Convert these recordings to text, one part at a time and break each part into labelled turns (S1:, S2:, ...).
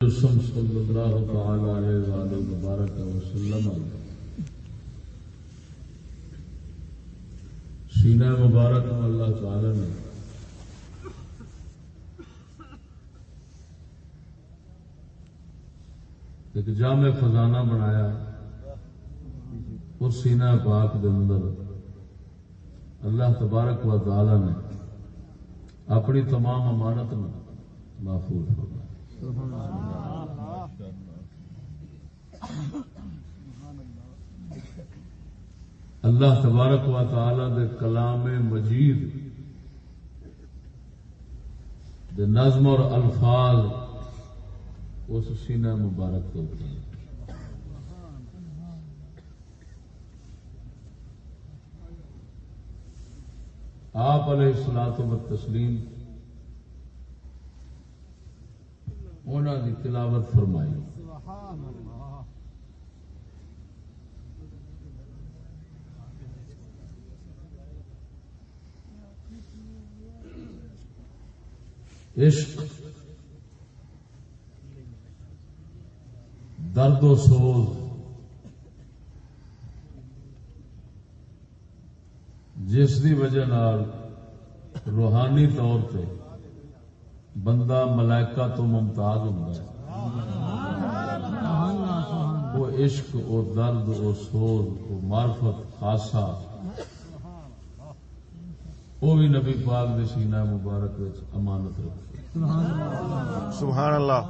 S1: رسم صلی اللہ تعالی علیہ وآلہ مبارک وسلم. سینہ مبارک میں اللہ تعالی نے ایک جامع خزانہ بنایا اس سینہ پاک دے اندر اللہ تبارک و تعالی نے اپنی تمام امانت میں محفوظ فرمایا اللہ تبارک و تعالی دے کلام مجید، دے نظم اور الفاظ اس سینہ مبارک کے اوپر ہیں۔ آپ علیہ السلاط و تسلیم انہوں نے تلاوت فرمائی۔ عشق درد و سوز جس کی وجہ روحانی طور پہ بندہ ملائکہ تو ممتاز ہوتا ہے۔ وہ عشق وہ درد وہ سوز وہ معرفت خاصا وہ بھی نبی پاک دے سینہ مبارک امانت رکھے۔
S2: سبحان اللہ۔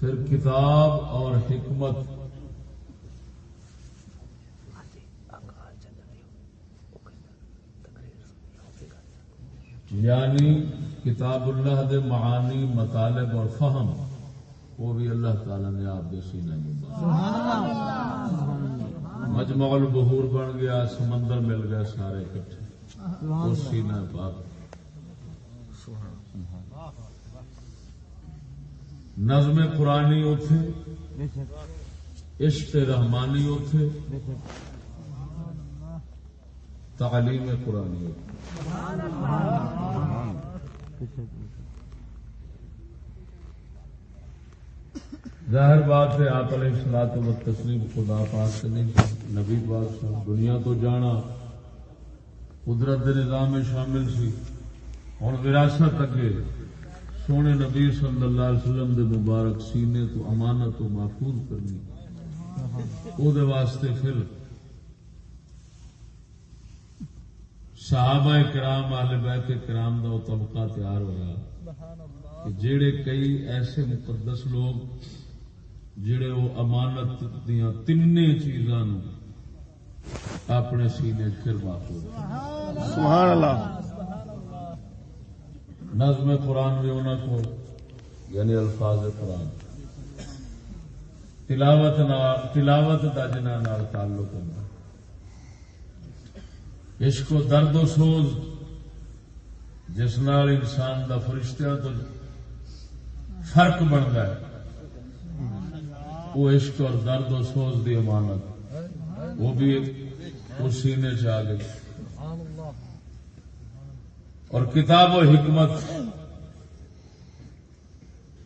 S1: پھر کتاب اور حکمت یعنی کتاب اللہ دے معانی، مطالب اور فہم، وہ بھی اللہ تعالی نے آپ کے سینے میں مجمع بن گیا، سمندر مل گئے سارے اکٹھے۔ اس سینہ پاک۔ نظم قرآنی اتے عشق رحمانی اتے تعلیم قرآنی اتے ظاہر بات ہے، آپ علیہ السلاط و تسلیم خدا پاک سے نہیں نبی پاک سے دنیا تو جانا، قدرت نظام میں شامل سی۔ ہوں وراثت اگے، سونے نبی صلی اللہ علیہ وسلم دے مبارک سینے تو امانت و محفوظ کرنی۔ او دے واسطے پھر صحابہ کرام اہل بیت کرام دا طبقہ تیار ہوا کہ جڑے کئی ایسے مقدس لوگ جڑے وہ امانت دیا تین چیزاں اپنے سینے پھر محفوظ
S2: سبحان اللہ۔
S1: نظم قرآن بھی انہوں کو یعنی الفاظ قرآن۔ تلاوت تلاوت کا جنہ تعلق ہوتا عشق و درد و سوز جس نال انسان دا فرشتہ تو فرق بنتا ہے۔ وہ عشق اور درد و سوز دی امانت۔ وہ بھی اس سینے چ آ گئی اور کتاب و حکمت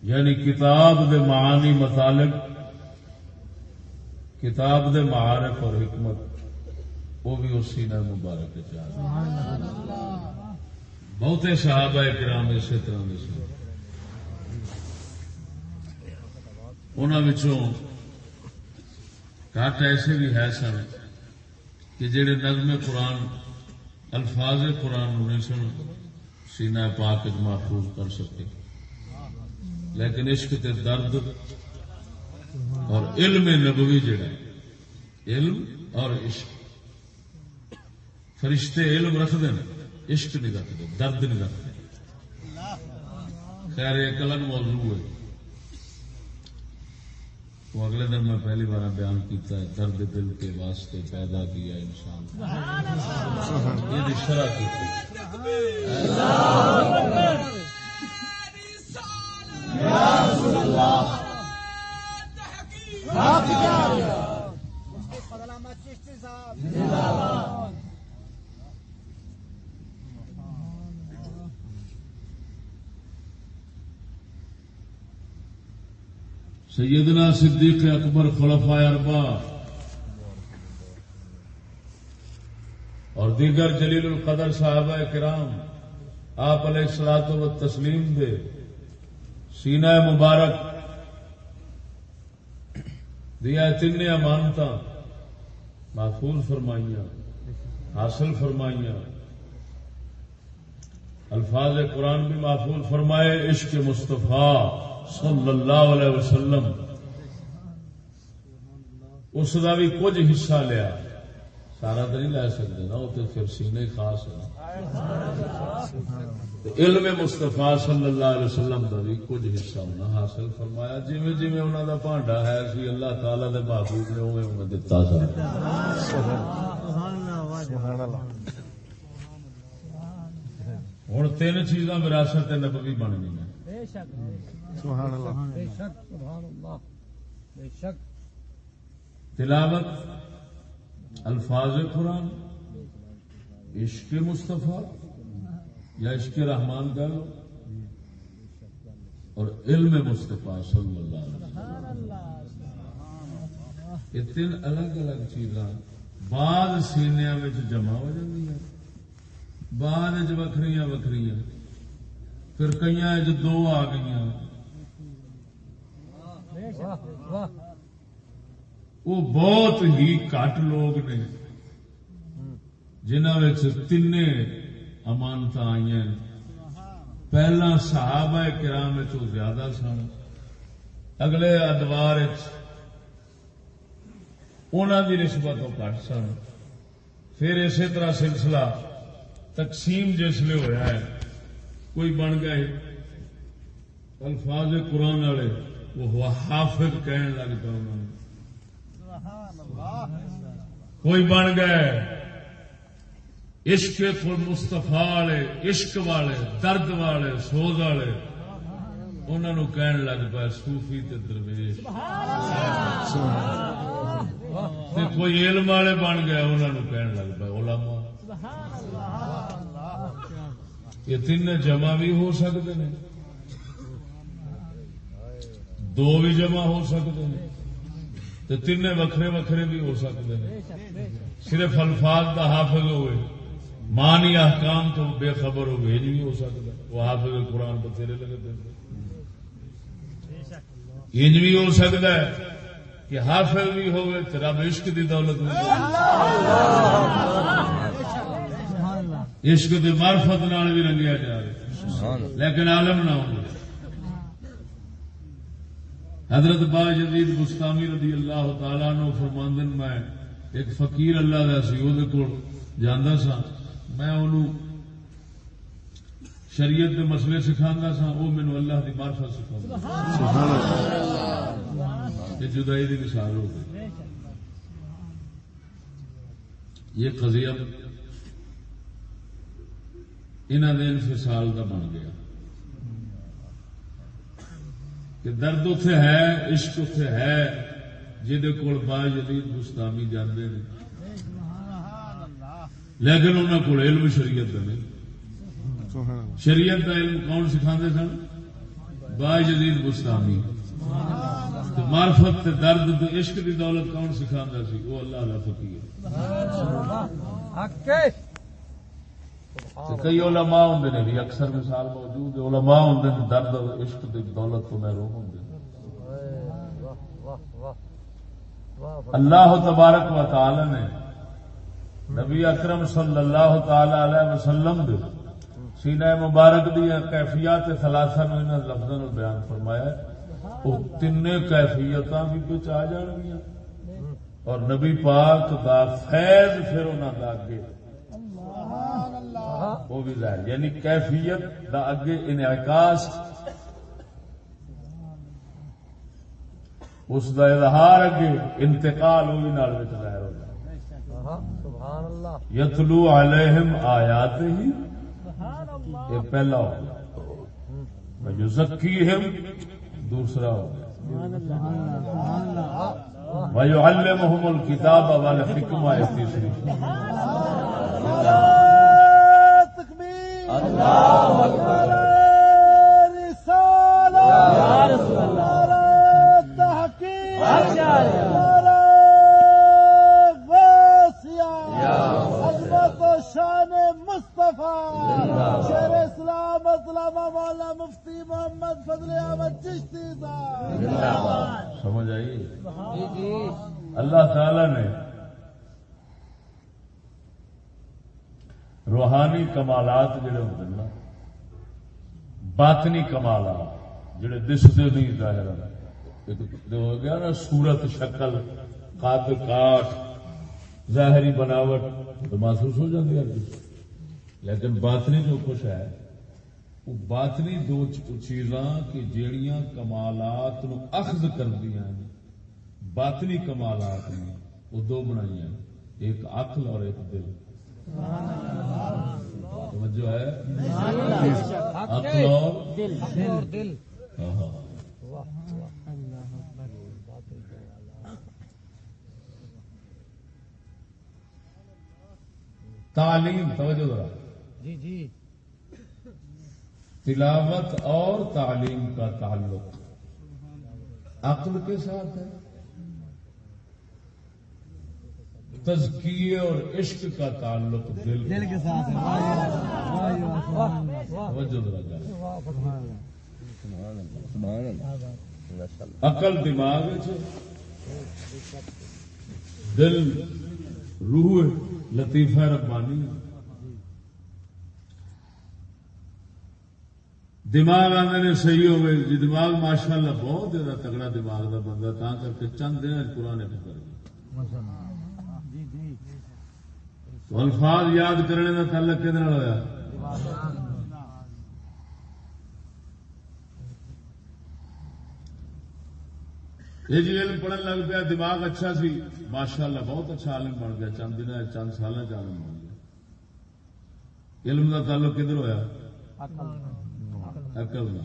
S1: یعنی کتاب دے معانی مطالب کتاب دے معارف اور حکمت۔ وہ بھی اس سینہ مبارک چاہ بہتے صحابہ کرام اسی طرح کے سن۔ انہوں کٹ ایسے بھی ہے سن کہ جڑے نظم قرآن الفاظ قرآن نہیں سن سینہ پاک محفوظ کر سکے لیکن عشق تے درد اور علم نبوی جڑا علم اور عشق۔ فرشتے علم رکھتے ہیں عشق نہیں رکھتے درد نہیں رکھتے خیر ایک الگ موضوع ہے۔ وہ اگلے دن میں پہلی بار بیان کیتا ہے، درد دل کے واسطے پیدا کیا انسان یہ شرح کی۔ تھی سیدنا صدیق اکبر خلفاء اربا اور دیگر جلیل القدر صحابہ کرام آپ علیہ السلاط و تسلیم دے۔ سینہ مبارک دیا تین امانت محفوظ فرمائیاں، حاصل فرمائیاں۔ الفاظ قرآن بھی محفوظ فرمائے، عشق مصطفیٰ۔ صلی اللہ علیہ وسلم، اس کا بھی کچھ حصہ لیا۔ سارا تو نہیں لے سکتے نا، وہ تو پھر سینے خاص ہے علم مستفا صلی اللہ علیہ وسلم کا بھی کچھ حصہ انہیں حاصل فرمایا۔ جی جی انہوں کا بانڈا ہے سی اللہ تعالی دے محبوب نے اوے انہیں دتا
S2: سبحان
S1: ہوں تین چیزاں وراثت نبوی بن گئی
S2: سبحان اللہ۔
S3: بے شک سبحان اللہ۔ بے شک۔
S1: تلاوت الفاظ قرآن عشق مصطفیٰ یا عشق رحمان کا لو اور علم مصطفیٰ صلی اللہ علیہ وسلم۔
S3: سبحان اللہ
S1: یہ تین الگ الگ چیزاں بعد سینیا جمع ہو جاتی بعد وکری وکری پھر کئی دو آ گئی وہ بہت ہی کٹ لوگ نے جنہوں تین امانت آئی پہلا صحابہ کرام زیادہ سن۔ اگلے ادوار انہوں کی نسبت کٹ سن۔ پھر اسی طرح سلسلہ تقسیم جسے ہوا ہے، کوئی بن گئے الفاظ قرآن والے۔ وہ حافظ کہن لگ پا انہوں نے۔ کوئی بن گئے۔ عشق مستفا والے، عشق والے، درد والے، سوز والے۔ انہوں نے کہن لگ پا صوفی تے درویش۔ تے کوئی علم والے بن گیا انہوں نے کہن لگ پا علماء۔ یہ تین جمع بھی ہو سکتے ہیں۔ دو بھی جمع ہو سکتے ہیں تو تین وکھرے وکھرے بھی ہو سکتے ہیں۔ صرف الفاظ کا حافظ ہوئے مانی احکام تو بے خبر ہو یہ بھی ہو سکتا وہ حافظ قرآن تو تیرے لگے دیں انج بھی ہو سکتا ہے کہ حافظ بھی ہوئے تو رب عشق دی دولت عشق دی معرفت نال بھی رنگیا جائے لیکن عالم نہ ہو حضرت با جدید گستامی رضی اللہ تعالی نو فرماندن میں ایک فقیر اللہ کا سی وہ کول جانا سا میں انہوں شریعت کے مسئلے سکھا سا وہ مینو اللہ کی مارفت سکھا یہ جدائی کی مثال ہو گئی۔ یہ قضیہ انہوں نے انفصال کا بن گیا۔ کہ درد اتے ہے، عشق اتے ہے جہد کول با جدید گستامی جانے نے۔ لیکن انہوں کو علم شریعت کا نہیں۔ شریعت کا علم کون سکھا سن؟ با جدید گستامی تو معرفت تے درد تے عشق کی دولت کون سکھا سی؟ وہ اللہ اللہ فقیر کئی علماء ہوں نے بھی، اکثر مثال موجود ہے، علماء ہوں نے درد اور عشق کی دولت تو محروم ہوں اللہ تبارک و تعالی نے نبی اکرم صلی اللہ تعالی علیہ وسلم دے سینہ مبارک دی کیفیات ثلاثہ نو انہاں لفظاں بیان فرمایا وہ تین کیفیتاں بھی بچ آ جان گیاں اور نبی پاک دا فیض پھر انہاں دا اگے۔ وہ بھی ظاہر یعنی کیفیت دا اگے انعکاس۔ اس دا اظہار اگے انتقال بھی نال وچ ظاہر ہو
S3: سبحان اللہ۔
S1: یتلو علیہم آیات ہی
S3: سبحان اللہ
S1: یہ پہلا ہو گیا۔ یزکیہم دوسرا ہو گیا۔ وَيُعَلِّمُهُمُ الْكِتَابَ وَالْحِكْمَةَ اللہ اکبر شان
S4: مصطفیٰ شیر اسلام اسلامہ مولا مفتی محمد فضل احمد چشتی
S1: سمجھ آئی اللہ تعالی نے روحانی کمالات جڑے ہوتے نا، باطنی کمالات جڑے دستے نہیں ظاہر ہو گیا نا، صورت، شکل قد کاٹ، ظاہری بناوٹ، تو محسوس ہو جاتی ہے۔ لیکن باطنی جو کچھ ہے، وہ باطنی دو چیزاں کہ جیڑیاں کمالات نو اخذ کردیاں ہیں، باطنی کمالات نے وہ دو بنائی ہیں، ایک عقل اور ایک دل۔ توجہ ہے؟
S3: دل
S1: تعلیم توجہ ذرا۔
S3: جی جی۔
S1: تلاوت اور تعلیم کا تعلق عقل کے ساتھ ہے۔ تزکیے اور عشق کا تعلق دل
S3: دل کے ساتھ
S1: عقل دماغ دل روح لطیفہ ربانی دماغ آدھے نے صحیح ہوگئے جی دماغ ماشاء اللہ بہت زیادہ تگڑا دماغ کا بندہ تا کر کے چند دن پرانے گیا
S3: جی جی
S1: تو الفاظ یاد کرنے کا تعلق کہنے ہوا یہ جی علم پڑھن لگ پیا، دماغ اچھا سی۔ ماشاء اللہ بہت اچھا عالم بن گیا۔ چند دن چند سال عالم بن گیا۔ علم کا تعلق کدھر ہوا عقل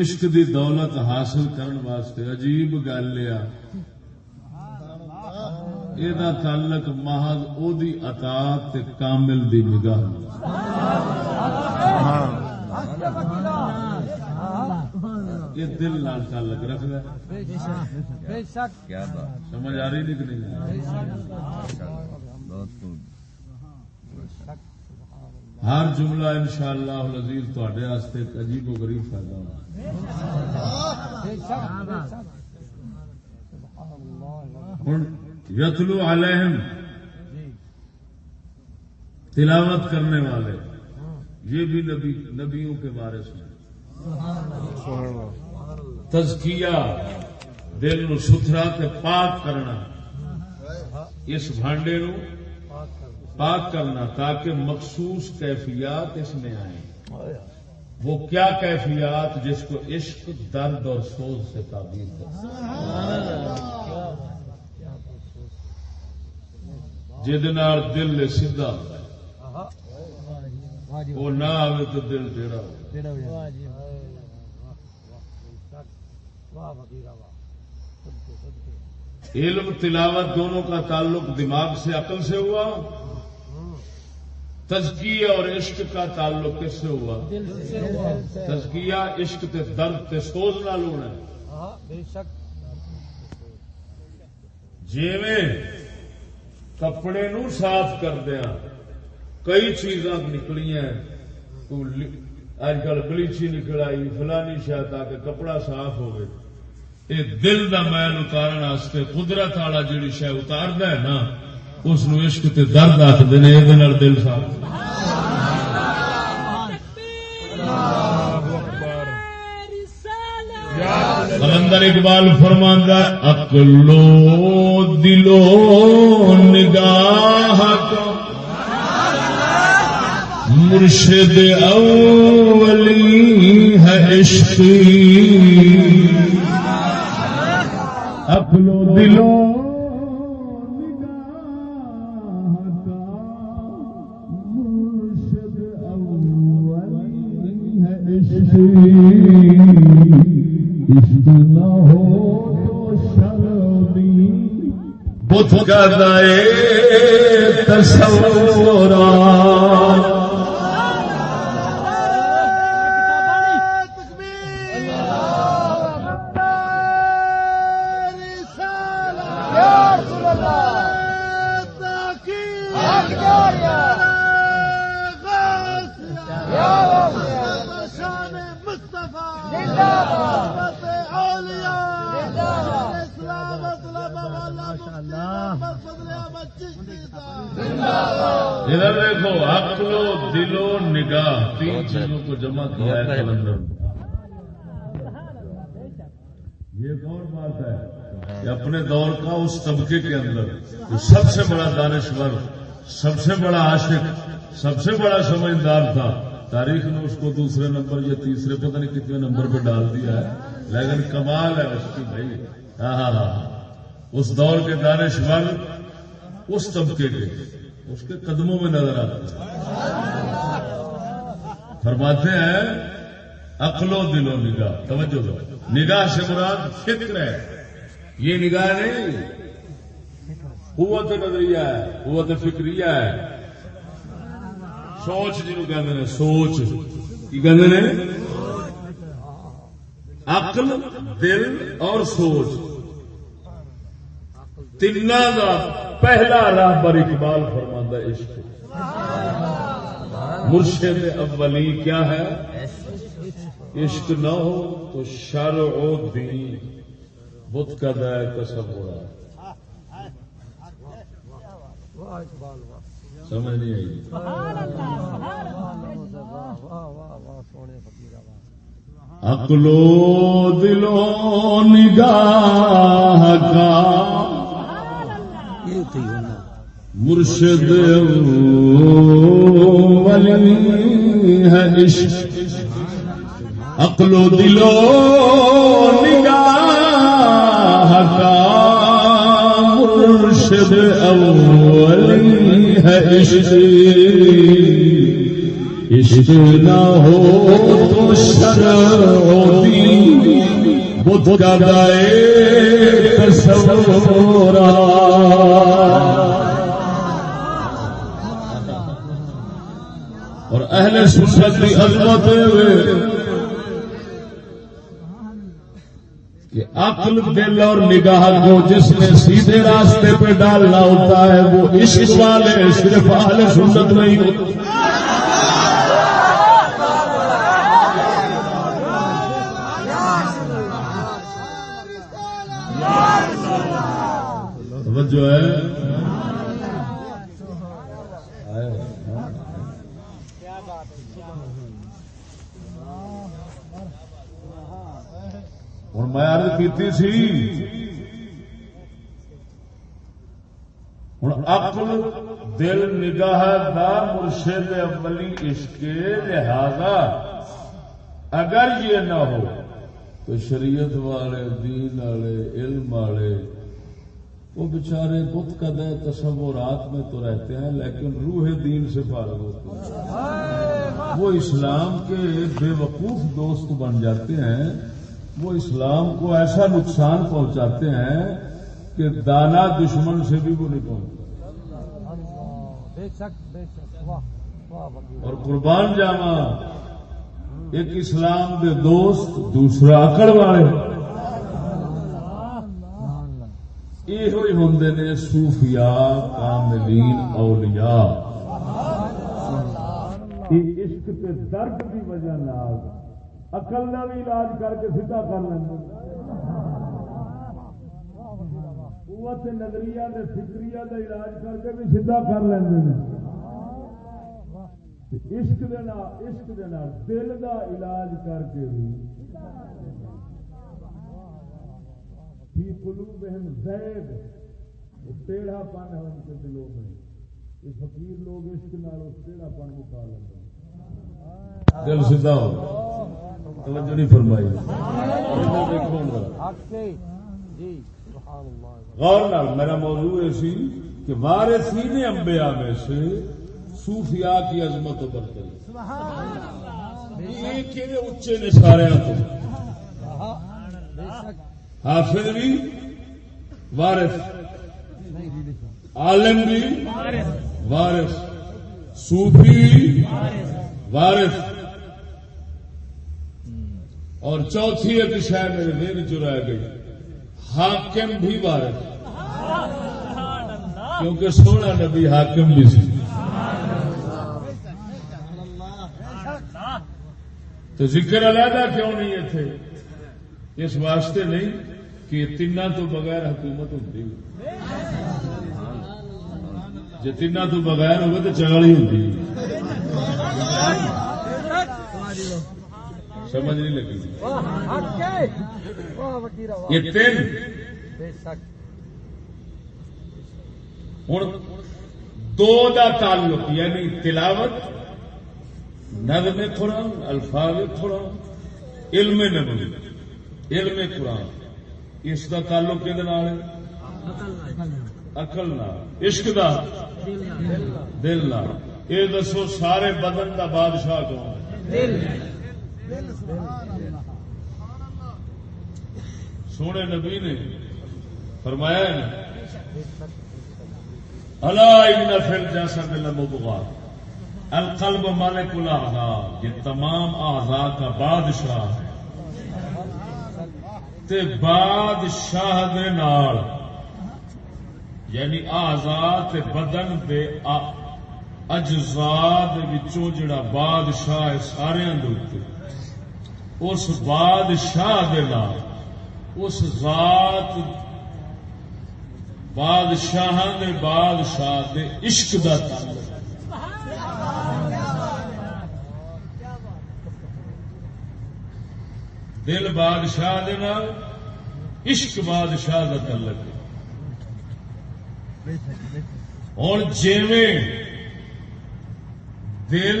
S1: عشق دی دولت حاصل کرن واسطے عجیب گل ہے۔ یہ تعلق محض او دی اطاعت تے کامل دی نگاہ۔ یہ دل نال تعلق رکھدا ہے
S3: بے شک
S2: کیا بات
S1: سمجھ آ رہی نہیں کہ نہیں
S2: بہت خوب
S1: ہر جملہ انشاءاللہ العزیز تواڈے واسطے ایک عجیب و غریب فائدہ ہونا
S3: بے شک بے شک
S1: ہن یتلو علیہم تلاوت کرنے والے۔ یہ بھی نبی نبیوں کے بارے سے
S2: سبحان اللہ۔
S1: تزکیہ دل نو ستھرا تے پاک کرنا۔ اس بھانڈے نو پاک کرنا۔ تاکہ مخصوص کیفیات اس میں آئیں۔ وہ کیا کیفیات جس کو عشق درد اور سوز سے تعبیر کرتا جہد دل سیدھا
S3: جی
S1: وہ نہ آئے تو دل
S3: واہ جی صدقے
S1: علم تلاوت دونوں کا تعلق دماغ سے عقل سے ہوا۔ تزکیہ اور عشق کا تعلق کس سے ہوا؟ تزکیہ عشق تے درد تے سوز نال ہونا
S3: ہاں
S1: جیویں کپڑے نو صاف کردیا کئی چیزاں نکلیاں۔ اج کل بلیچی نکل آئی، فلانی شاید تاکہ کپڑا صاف ہوئے۔ یہ دل دا میل اتارن واسطے قدرت والا جیڑی شے اتاردا ہے نا، اس نو عشق تے درد آخدے دل صاف۔ کلندر اقبال فرماندہ اکلو دلو نگاہ مرشد اولی ہے عشق اکلو دلو کا دائے تصورات سے بڑا سمجھدار تھا۔ تاریخ نے اس کو دوسرے نمبر یا تیسرے، پتہ نہیں کتنے نمبر پہ ڈال دیا ہے۔ لیکن کمال ہے اس کی بھائی۔ ہاں ہاں ہاں, ہاں۔ اس دور کے دانشور اس طبقے کے۔ اس کے قدموں میں نظر آتے ہیں۔ فرماتے ہیں، عقل و دل و نگاہ۔ توجہ دو۔ نگاہ سے مراد فکر ہے۔ یہ نگاہ نہیں۔ قوت نظریہ ہے، قوت فکریہ ہے۔ سوچ جنہوں کہتے سوچ۔ کی کہتے عقل، دل اور سوچ۔ تین کا پہلا راہ پر اقبال فرماندہ عشق۔ مرشد اولی کیا ہے؟ عشق نہ ہو تو شر و دین بت کا دائر تصور ہے
S3: واہ، اقبال، واہ۔
S1: سمجھ نہیں آئی۔
S3: واہ واہ واہ واہ سونے فقیرہ واہ
S1: عقل و دل و نگاہ کا مرشد ولی ہے عشق۔ عقل و دل و نگاہ کا مرشد اولی ہے عشق عشق نہ ہو تو شروعی بدھ کا گائے تصورا اور اہل سنت کی عظمت کہ عقل دل اور نگاہ کو جس نے سیدھے راستے پہ ڈالنا ہوتا ہے، وہ عشق والے، صرف اہل سنت نہیں۔ ہوتے جو ہے۔ ہوں میں عرض کیتی سی ہوں عقل دل نگاہ دا مرشد اولی عشق لہذا اگر یہ نہ ہو تو شریعت والے دین والے علم والے وہ بیچارے بت قدر تصورات میں تو رہتے ہیں لیکن روح دین سے فارغ ہوتے ہیں وہ اسلام کے بے وقوف دوست بن جاتے ہیں وہ اسلام کو ایسا نقصان پہنچاتے ہیں کہ دانا دشمن سے بھی وہ نہیں پہنچتا۔ اور قربان جاوا ایک اسلام کے دوست دوسرا اکڑ والے۔ یہ ہوں نے صوفیاء، کاملین، اولیاء۔ عشق کے درد کی وجہ نال اقل کا بھی علاج کر کے سیدھا کر لیں قوت نظریہ دے فکریہ کا علاج کر کے بھی سیدھا کر لیں عشق دے نال عشق دے نال دل دا علاج کر کے بھی۔ فی قلوبہم زیغ۔ ٹیڑھا پن ہے ان کے دلوں میں۔ یہ فقیر لوگ عشق نال اس ٹیڑھا پن مکا لیتے ہیں۔ دل سیدھا ہو۔ توجہ نہیں فرمائی۔ غور نال، میرا موضوع یہ سی کہ وارثین انبیاء میں سے صوفیاء کی عظمت و برتری یہ کہ اچے نے سارے تو۔ حافظ بھی وارث۔ عالم بھی وارث۔ صوفی وارث اور چوتھی ایک شاید میرے دین چ رہ گئی۔ حاکم بھی وارث۔ کیونکہ سونا نبی حاکم بھی سی۔ تو ذکر علیحدہ کیوں نہیں ہے تھے اس واسطے نہیں کہ تین تو بغیر حکومت ہوتی جی تین تو بغیر ہوگی تو چگل ہی ہوتی سمجھ نہیں لگی۔ یہ تین۔ ہوں دو دا تعلق یعنی تلاوت نظم قرآن الفاظ قرآن علم نبوی۔ علم قرآن۔ اس دا تعلق کہ اقل نال۔ عشق دا۔ دل نال۔ یہ دسو سارے بدن دا بادشاہ کون ہے؟ سونے نبی نے فرمایا اللہ فل جیسا دل مبغا القلب مالک الاعضاء یہ تمام اعضاء کا بادشاہ ہے۔ تے بادشاہ دے نال یعنی تے بدن دے ا- اجزاء دے وچوں جڑا بادشاہ ہے سارے دے اس بادشاہ دے نال، اس ذات بادشاہ دے بادشاہ دے عشق دا تعلق۔ دل بادشاہ دے نال، عشق بادشاہ دا تعلق ہے۔ اور جیویں دل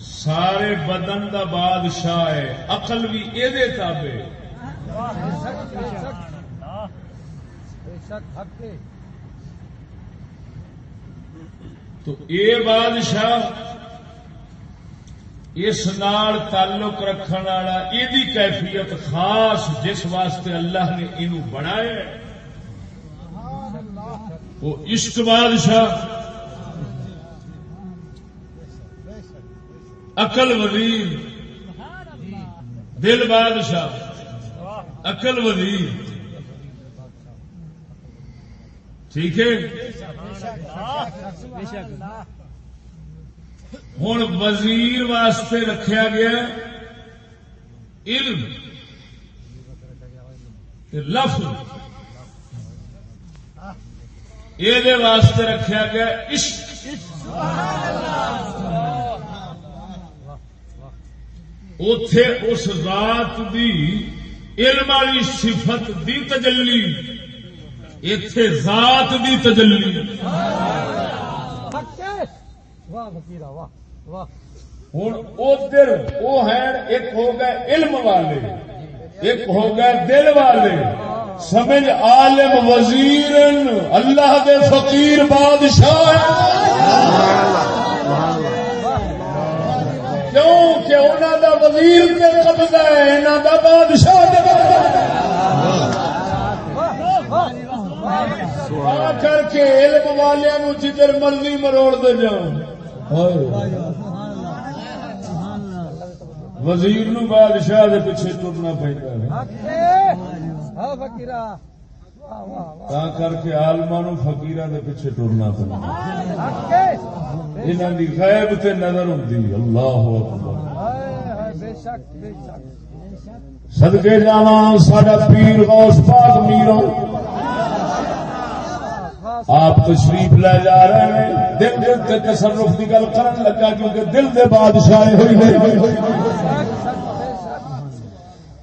S1: سارے بدن دا بادشاہ ہے، عقل بھی یہ تابے تو اے بادشاہ، اس نال تعلق رکھنے والا یہ کیفیت خاص جس واسطے اللہ نے انہوں بنایا وہ عشق بادشاہ عقل وزیر دل بادشاہ۔ عقل وزیر ٹھیک ہے؟ ہوں وزیر واسطے رکھا گیا علم لفظ۔ یہ واسطے رکھا گیا عشق۔ اتے اس ذات دی علم والی صفت دی تجلی۔ اتے ذات دی تجلی۔
S3: واہ فقیر واہ واہ
S1: ہوں ادھر وہ ہے ایک ہو گئے علم والے، ایک ہو گئے دل والے۔ سمجھ عالم وزیر اللہ دے فقیر بادشاہ کیوں کہ انہوں دا وزیر تے قبضہ ہے انہوں دا بادشاہ دے قبضہ کر کے علم والوں جدھر مرضی مروڑ دے جاؤ وزیر نو بادشاہ دے پیچھے ٹرنا پہنتا تا کر کے آلما نو فقیرہ دے پیچھے ٹرنا پہنتا
S3: حق ہے
S1: غیب تے نظر ہوندی اللہ اکبر
S3: ہائے ہائے
S1: پیر غوث پاک میروں آپ تشریف لے جا رہے ہیں دل دل کے تصرف کی گل کرن لگا کیونکہ دل دے بادشاہ ہوئی ہوئی ہوئی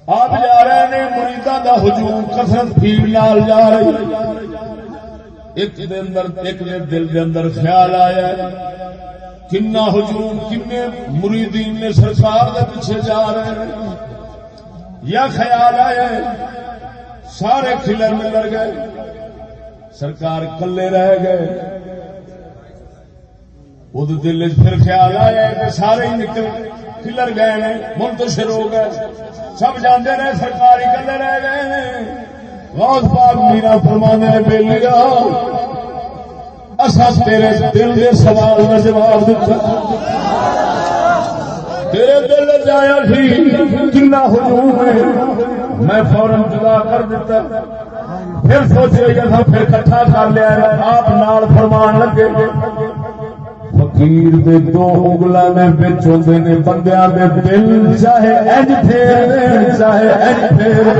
S1: آپ جا رہے ہیں مریدا دا ہجوم، کثرت بھیڑ نال جا رہی۔ ایک دے اندر، ایک دے دل دے اندر خیال آیا ہے۔ کنا ہجوم، کنے مریدین نے سرکار دے پیچھے جا رہے ہیں۔ یا خیال آیا سارے کھلر ملر گئے۔ سرکار کلے رہ گئے۔ وہ دل پھر خیال آیا کہ سارے ہی نکل گئے کلر گئے نے، منتشر ہو گئے۔ سب جانتے رہے سرکار کلے رہ گئے نے۔ غوث پاک میرا فرمانے نے بے لیا اصا تیرے دل کے سوال کا جواب دیتا تیرے دل جایا سی، کنا ہجوم ہے میں فورن جدا کر دیتا پھر سوچے کہ ہاں، تھا پھر کٹھا کر لیا۔ آپ نال فرمان لگے۔ پیر دے دو اگلا میں بچ ہوتے نے بندیا دے دل چاہے اج پھیر چاہے اج پھیر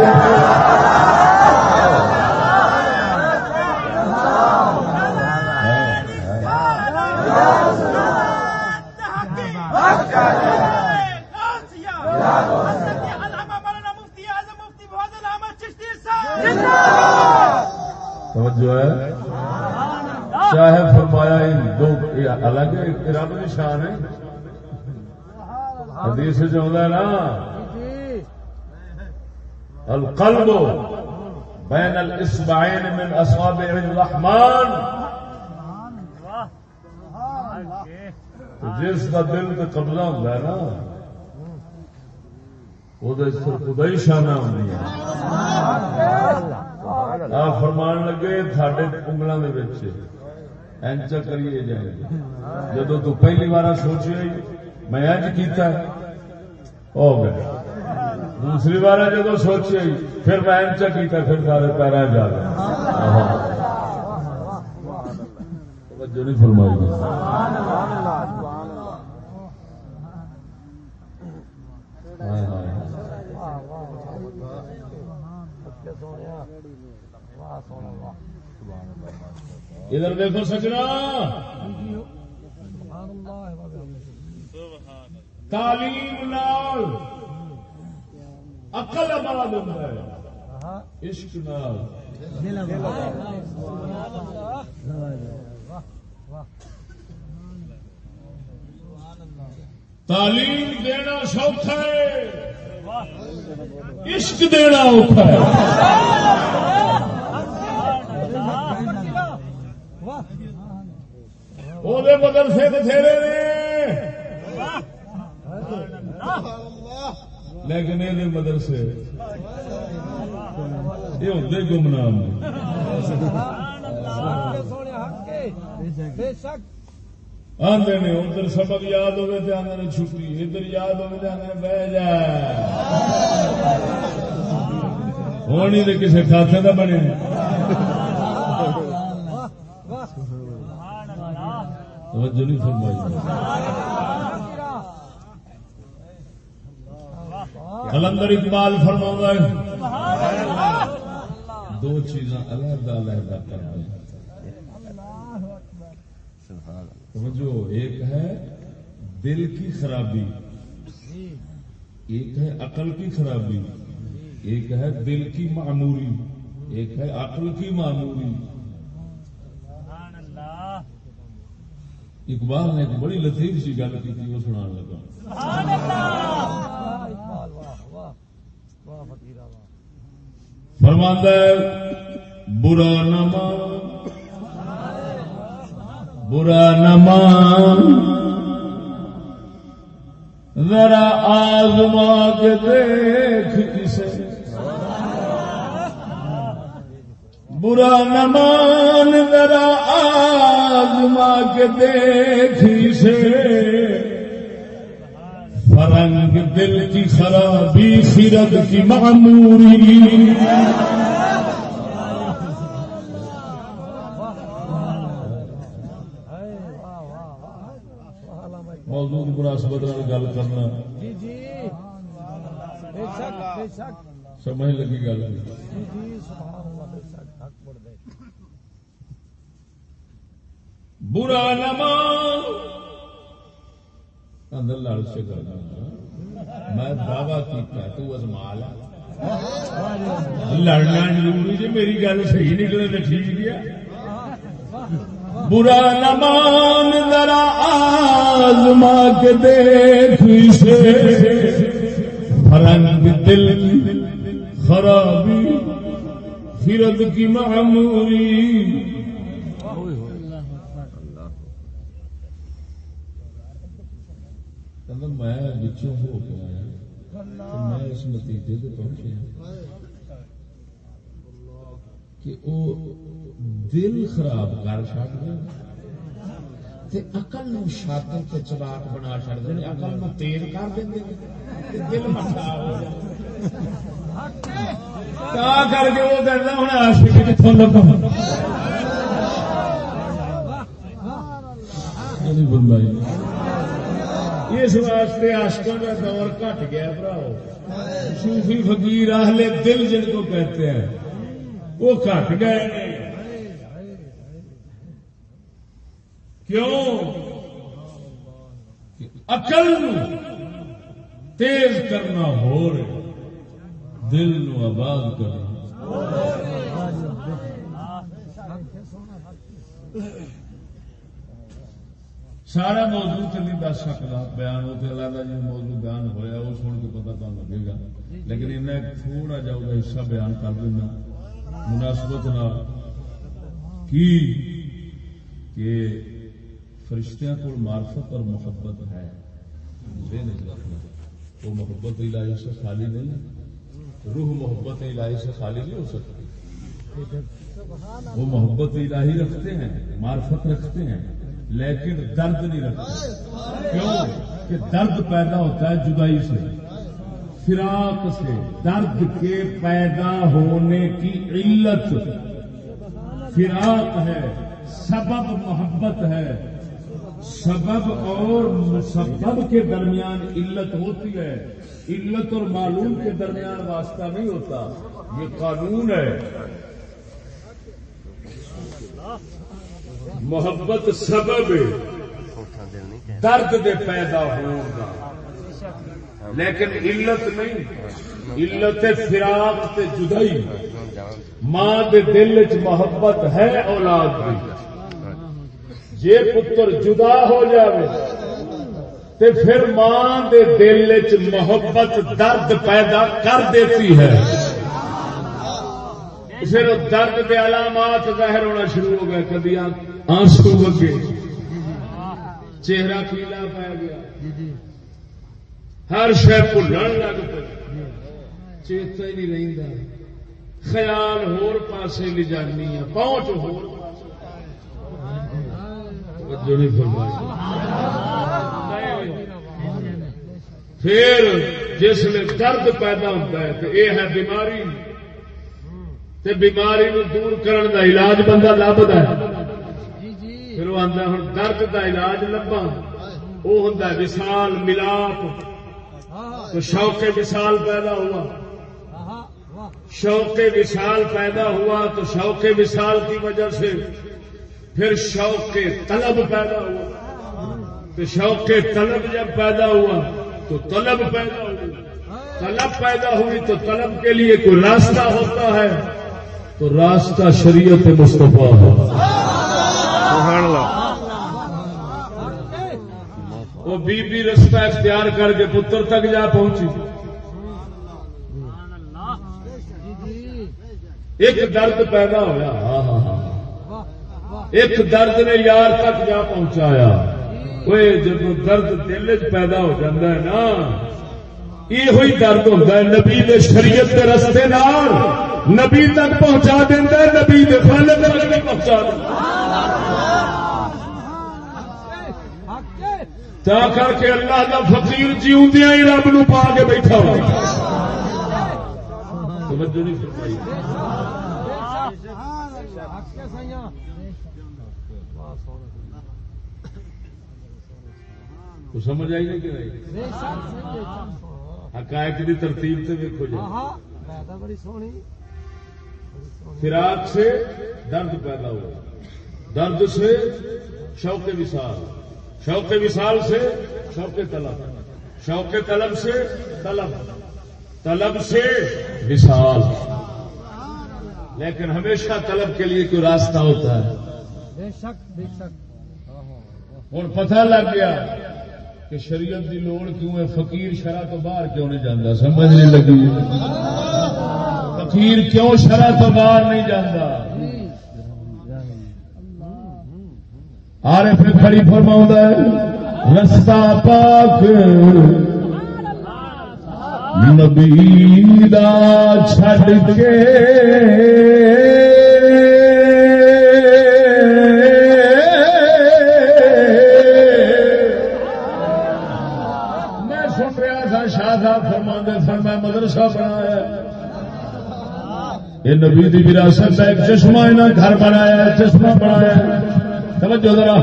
S1: جو ہے چاہے یہ الگ رب نشان ہے۔ حدیث جو ہوتا ہے نا القلب بین الاسبعین من اصابع الرحمن۔ تو جس کا دل تے قبضہ ہوتا ہے نا وہ خدا ہی شانہ ہوتی ہے۔ آپ فرمان لگے تھاڈے انگلوں کے اینچا کریے جائے جدو تو پہلی بار سوچے میں اج کیتا ہے، ہو گیا دوسری بار جدو سوچے پھر میں اینچا کیتا پھر سارے پیرا جا گئے توجہ نہیں فرمائی گئی ہائے ادھر دیکھو سجنا۔ تعلیم نال عقل آباد ہوتا ہے۔ عشق نال۔ تعلیم دینا سوکھا ہے۔ عشق دینا اوکھا ہے۔ وہ مدرسے بتھیرے نے! لیکن یہ مدرسے، یہ ہوتے گمنام۔ آدھے نے، ادھر سبق یاد ہوئے تو آدھے نے چھٹی، ادھر یاد ہوئے تو آدھے بہ جا۔ ہونی تو کسی کھاتے کا بنے۔ توجہ نہیں فرمائی۔ کلندر اقبال فرما ہے دو چیزاں علیحدہ علیحدہ کر رہے ہیں ایک ہے دل کی خرابی، ایک ہے عقل کی خرابی، ایک ہے دل کی معموری ایک ہے عقل کی معموری اقبال نے ایک بڑی لطیف سی گل کی وہ سنا لگا۔ فرماندہ برا نہ مان برا نہ مان ذرا آزما کے دیکھ کسے برا نہ مان ذرا آزما کے دیکھ اسے فرنگ دل کی خرابی خرد کی معموری۔ موضوع مناسبت گل کرنا۔
S3: جی جی۔
S1: سمجھ لگی گل
S3: جی جی سبحان اللہ بے شک حق پڑھ دے
S1: برا نما اندر لڑ سے میں دعوی کیتا، تو ازما لا لڑنا ضروری جی میری گل صحیح نکلے تو ٹھیک گیا۔ برا نمان ذرا آزما کے دیکھ اسے۔ فرنگ دل کی خرابی فرد کی معموری کہنا میں بچوں ہو کے آیا میں اس نتیجے پہنچیا کہ وہ دل خراب کر چڑ شاطر تے چلاک بنا چڑ دے عقل نو تیز کر دیں دل ہو کر کے وہ ہوں کتوں لگا نہیں بنوائی اس واسطے آشکوں کا دور گھٹ گیا براؤ صوفی فقیر اہل دل جن کو کہتے ہیں، وہ گھٹ گئے۔ کیوں؟ اقل تیز کرنا ہو رہے دل نو آباد کرنا۔ سارا موضوع تو نہیں دس سکتا بیان وہ تو اللہ جی موضوع بیان ہوا وہ سن کے پتا تو لگے گا۔ لیکن انہیں تھوڑا جا وہ حصہ بیان کر دینا۔ مناسبت نال۔ کی؟ کہ فرشتیاں کو معرفت اور محبت ہے۔ یہ نہیں رکھنا۔ وہ محبت الہی سے خالی نہیں روح محبت الہی سے خالی نہیں ہو سکتی۔ وہ محبت الہی رکھتے ہیں، معرفت رکھتے ہیں۔ لیکن درد نہیں رکھتے کیوں؟ کہ درد پیدا ہوتا ہے جدائی سے۔ فراق سے۔ درد کے پیدا ہونے کی علت۔ فراق ہے۔ سبب محبت ہے۔ سبب اور مسبب کے درمیان علت ہوتی ہے۔ علت اور معلوم کے درمیان واسطہ نہیں ہوتا۔ یہ قانون ہے۔ محبت سبب درد دے پیدا ہوگا لیکن علت نہیں۔ علت فراق تے جدائی۔ ماں دے دل چ محبت ہے اولاد دی۔ جے پتر جدا ہو جاوے تے پھر ماں دے دل چ محبت درد پیدا کر دیتی ہے۔ پھر درد کے علامات ظاہر ہونا شروع ہو گئے۔ کدی آنسو بگے چہرہ پیلا پی گیا۔ ہر شہ بھولن لگ پہ چیتا ہی نہیں رہتا خیال ہور پاسے لے جانی ہے۔ پہنچ ہور پھر جس میں درد پیدا ہوتا ہے تو یہ ہے بیماری۔ تے بیماری نو دور کرن دا علاج بندہ لبدا ہے۔ پھر وہ آتا ہوں درد دا علاج لبا وہ ہوں وسال ملاپ۔ تو شوق وسال پیدا ہوا۔ شوق وسال پیدا ہوا تو شوق وسال کی وجہ سے پھر شوق طلب پیدا ہوا۔ تو شوق طلب جب پیدا ہوا تو طلب پیدا ہوئی۔ طلب پیدا ہوئی تو طلب کے لیے کوئی راستہ ہوتا ہے۔ تو راستہ شریعت مصطفیٰ ہے۔
S2: سبحان اللہ۔
S1: وہ بی بی رستہ اختیار کر کے پتر تک جا پہنچی۔ ایک درد پیدا ہوا ہاں، ہاں، ہاں، ایک درد نے یار تک جا پہنچایا۔ وہ جب درد دل چ پیدا ہو جاتا ہے نا یہ ہوئی درد ہوتا ہے۔ نبی نے شریعت کے رستے نال نبی تک پہنچا دینا نبی دے تک پہنچا دینا تا کر کے اللہ دا فقیر جیوندیاں ہی رب نو پا کے بیٹھا ہوا۔ توجہ نہیں فرمائی۔ تو سمجھ آئی نہیں کہ نہیں؟ حقائق کی ترتیب سے دیکھو جی۔
S3: بڑی سونی۔
S1: فراق سے درد پیدا ہوا۔ درد سے شوق وصال۔ شوق وصال سے شوق طلب۔ شوق طلب سے طلب۔ طلب سے وصال۔ لیکن ہمیشہ طلب کے لیے کوئی راستہ ہوتا ہے۔
S3: بے شک بے شک۔
S1: ہوں پتہ لگ گیا کہ شریعت دی لوڑ کیوں ہے؟ فقیر شرح تو باہر کیوں نہیں جانا سمجھ نہیں لگی۔ فقیر کیوں شرح تو باہر نہیں جانا آرے پھر کھڑی فرما ہے، رستہ پاک۔ نبی دا چھڈ کے۔ سن میں مدرسہ بنایا۔ یہ نبی دی وراثت کا ایک چشمہ انہیں گھر بنایا، چشمہ بنایا۔ توجہ ذرا۔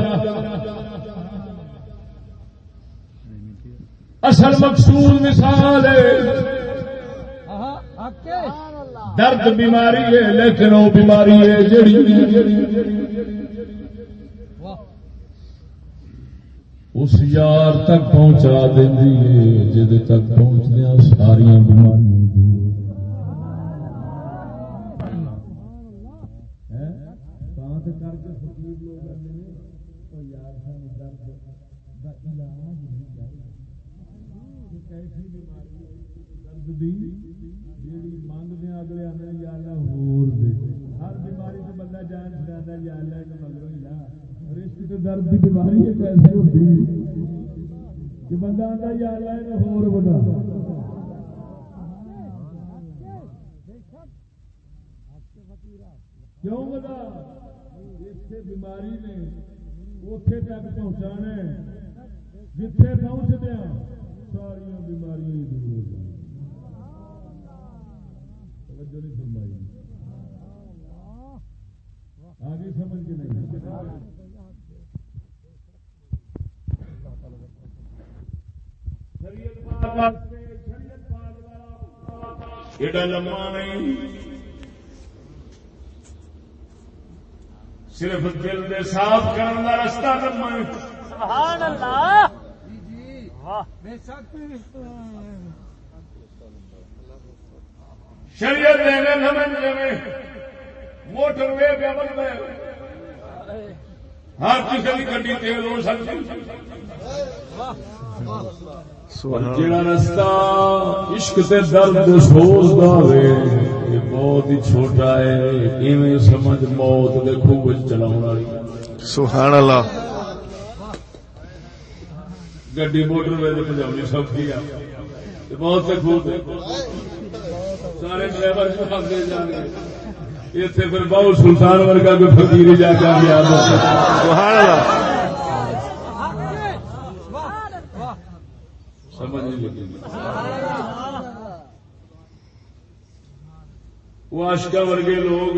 S1: اصل مقصود مثال ہے۔ درد بیماری ہے، لیکن وہ بیماری ہے جڑی
S5: اس یار تک پہنچا دینی ہے جہد تک پہنچدیا ساریا بیماریاں درد کا علاج نہیں چاہیے کیسی بیماری درد دی جیڑی منگتے اگلے آنے یا اللہ ہور دے ہر بیماری سے بندہ جان چھڑا یا اللہ کے مگروں ہی لا رشک تے درد دی بیماری ہے کیسے ہوتی کہ بندہ آتا یا اللہ نے ہور بتا کیوں بتا اتنے بیماری نے اتے تک پہنچانا جتھے پہنچ دیا ساریا بیماریاں دور ہو جائیں توجہ نہیں فرمائی آگے سمجھ کے نہیں شریعت
S1: ایڈا لمبا نہیں صرف دل دے صاف کرنے کا رستہ لمبا ہے۔
S6: سبحان اللہ۔ واہ۔ بے شک۔
S1: شریعت دینے سمجھ جائے موٹر وے پہ عمل میں ہر کسی کی گڈی تیل ہو سکتی۔ جڑا رستہ عشق تے درد سوز دا وے۔ یہ بہت ہی چھوٹا ہے ایویں سمجھ موت دے خوب چلاؤ والی
S7: سبحان اللہ
S1: گڈی موٹر وے پجاونی سوکھی آ بہت سے خوب سارے ڈرائیور جواب دے جان گے اتنے پھر بہو سلطان ورگا کوئی فقیر جا کے یاد
S7: سبحان اللہ
S1: سمجھ نہیں لگی وہ آشکا ورگے لوگ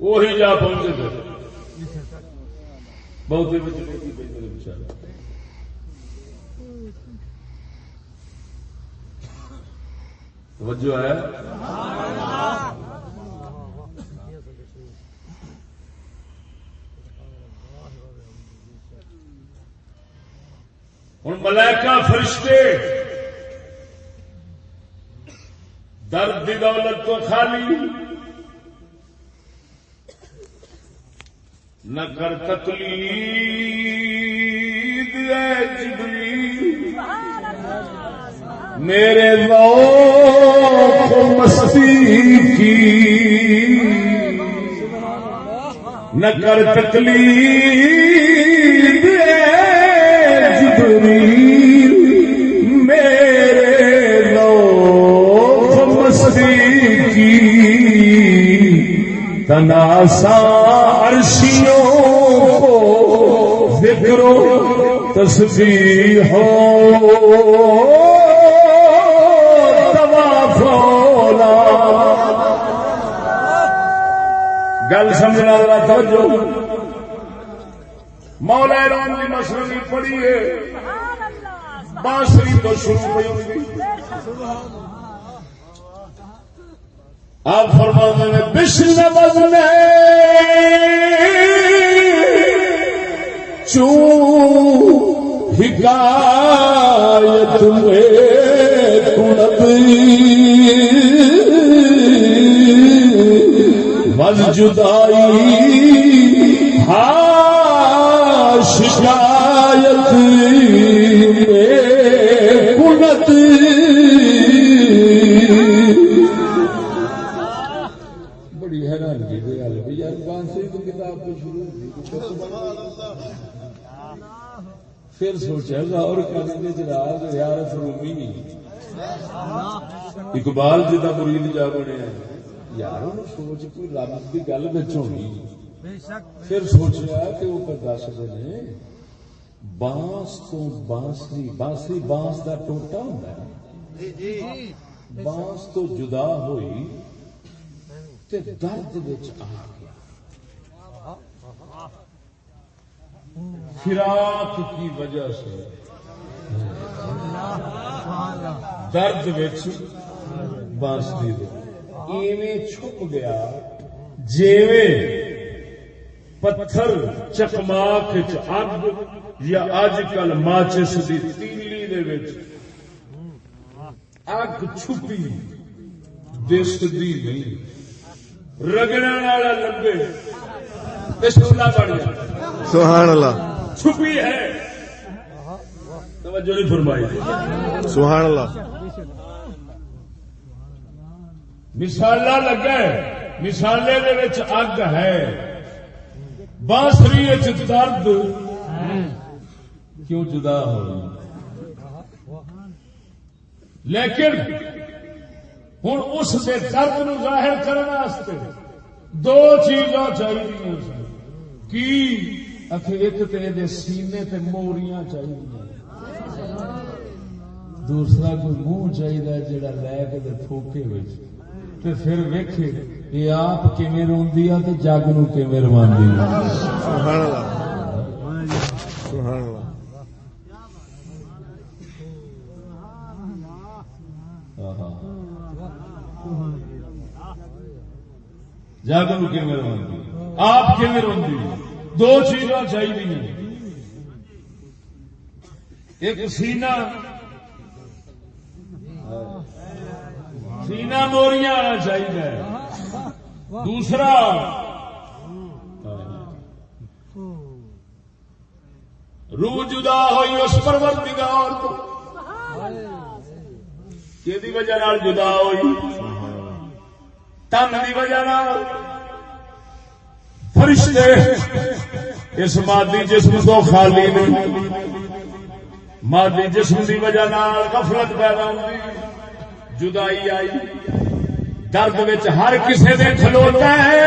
S1: وہی جا پہنچے تھے۔ بہت بچارے توجہ ہے؟ ہوں ملائکہ فرشتے درد دی دولت تو خالی نہ کر تقلید، اے جبریل۔ میرے ذوق مستی کی۔ نہ کر تقلید، اے تناسا عرشیوں کو ذکر و تسبیح ہو گل سمجھنا ذرا توجہ۔ مولا رام کی مسئلہ پڑھی ہے۔ بانسری تو شروع ہوئی۔ آپ فرما نے بشن وزن چوں حکایت میں کنب وز جدائی ہاں شکایت پھر سوچا غور کرنے جناب یار فرومی اقبال جی کا مرید جا بنے یار سوچ کوئی رب کی گل بچ ہونی پھر سوچا کہ وہ پر دس نے، بانس تو بانسری بانسری بانس کا ٹوٹا ہوں بانس تو جدا ہوئی تے درد وچ آ فراق کی وجہ سے درد وچ ایویں چھپ گیا جیویں پتھر چکماک اگ یا اج کل ماچس دی تیلی دے وچ اگ چھپی دستی نہیں۔ رگڑن والا تے شولا بن جائے
S7: سبحان اللہ
S1: چھپی ہے توجہ نہیں فرمائی
S7: سبحان اللہ
S1: مثالا لگا ہے مثالے دے اگ ہے بانسری درد کیوں جدا ہو لیکن ہوں اس دے درد نو ظاہر کرنے دو چیزاں چاہیے کی؟ اکھے ایک تے دے سینے تے موریاں چاہیے دوسرا کوئی منہ چاہیے جڑا لے کے دے تھوکے وچ۔ تے پھر ویکھے یہ آپ کیویں روندی آ تے جگ نو کیویں رواندی آ
S7: سبحان اللہ سبحان اللہ
S1: جگ نو کیویں رواندی آپ کیویں روندی دو چیزاں چاہیے ایک سینہ سینہ موریاں آنا چاہیے دوسرا، روح جدا ہوئی اس پروردگار تو کہ وجہ جدا ہوئی؟ تن کی وجہ فرشتے اس مادی جسم تو خالی نہیں، مادی جسم کی وجہ نال غفلت پیدا ہوئی، جدائی آئی، درد ہر کسی نے کھلوتا ہے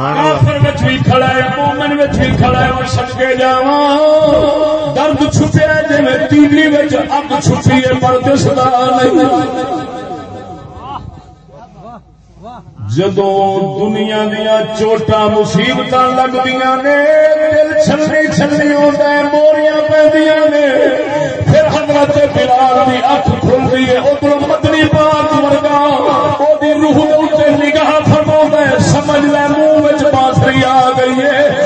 S1: کافر وچ بھی کھڑا ہے، مومن وچ بھی کھڑا ہے، میں سدکے جاواں۔ درد چھپیا جویں جی تیلی وچ اگ چھپی ہے، پر دسدا نہیں۔ جدو دنیا دیا چوٹا مصیبت لگدیاں نے، دل چھلنی چھلنی ہوتا ہے، موریاں پیندیاں نے۔ پھر حضرت بلال دی اکھ کھلدی ہے، ادھر مدنی پاک ورگا او دی روح دے اوتے نگاہ فرماوندا ہے، سمجھ لے گئی ہے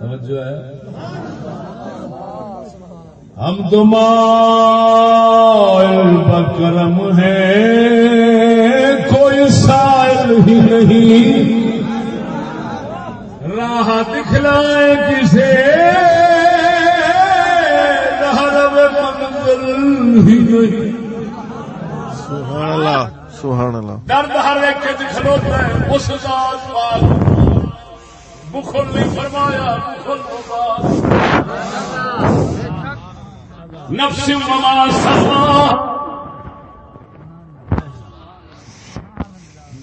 S1: توجہ ہے۔ ہم تو مائل بکرم ہے کوئی سائل ہی نہیں۔ راہ دکھلائے کسے؟ رہرب منزل ہی نہیں۔
S7: سبحان اللہ سبحان اللہ
S1: درد ہر ایک کھلوتا ہے اس ذات پاک۔ بخل نہیں فرمایا بخل نفس وما سما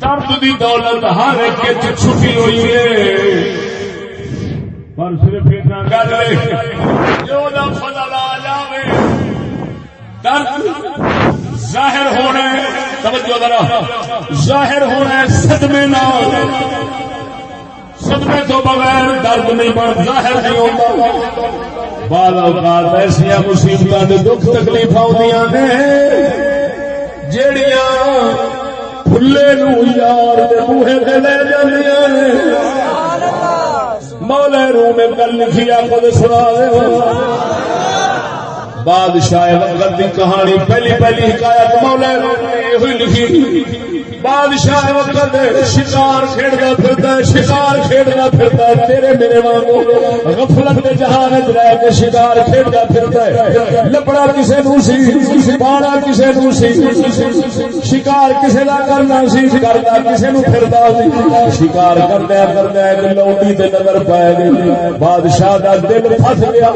S1: درد دی دولت ہر ایک چھٹی ہوئی ہے۔ پر صرف اتنا گل جو دا فضل آ جاوے درد ظاہر ہونا ہے توجہ ذرا ظاہر ہونا ہے صدمے نال صدمے تو بغیر درد نہیں بن ظاہر نہیں ہوتا بعض اوقات ایسیا مصیبت دے دکھ تکلیف آدیاں نے جیڑیاں پھلے نو یار دے بوہے تے لے جاندیاں نے مولا روم میں کل لکھی خود سنا دے۔ بادشاہ وقت کی کہانی، پہلی پہلی حکایت مولا روم نے یہ لکھی۔ بادشاہ وقت شکار کھیڑتا پھرتا ہے، شکار کھیڑتا پھرتا ہے۔ تیرے میرے وانگو غفلت کے جہان رہ کے شکار کھیڑتا پھرتا ہے۔ لبڑا کسے نو سی، باڑا کسے نو سی۔ شکار کسے دا کرنا سی کردا کسے نو پھردا سی۔ شکار کردا کردا ایک لوٹی تے نظر پائے گئی بادشاہ دا دل پھس گیا،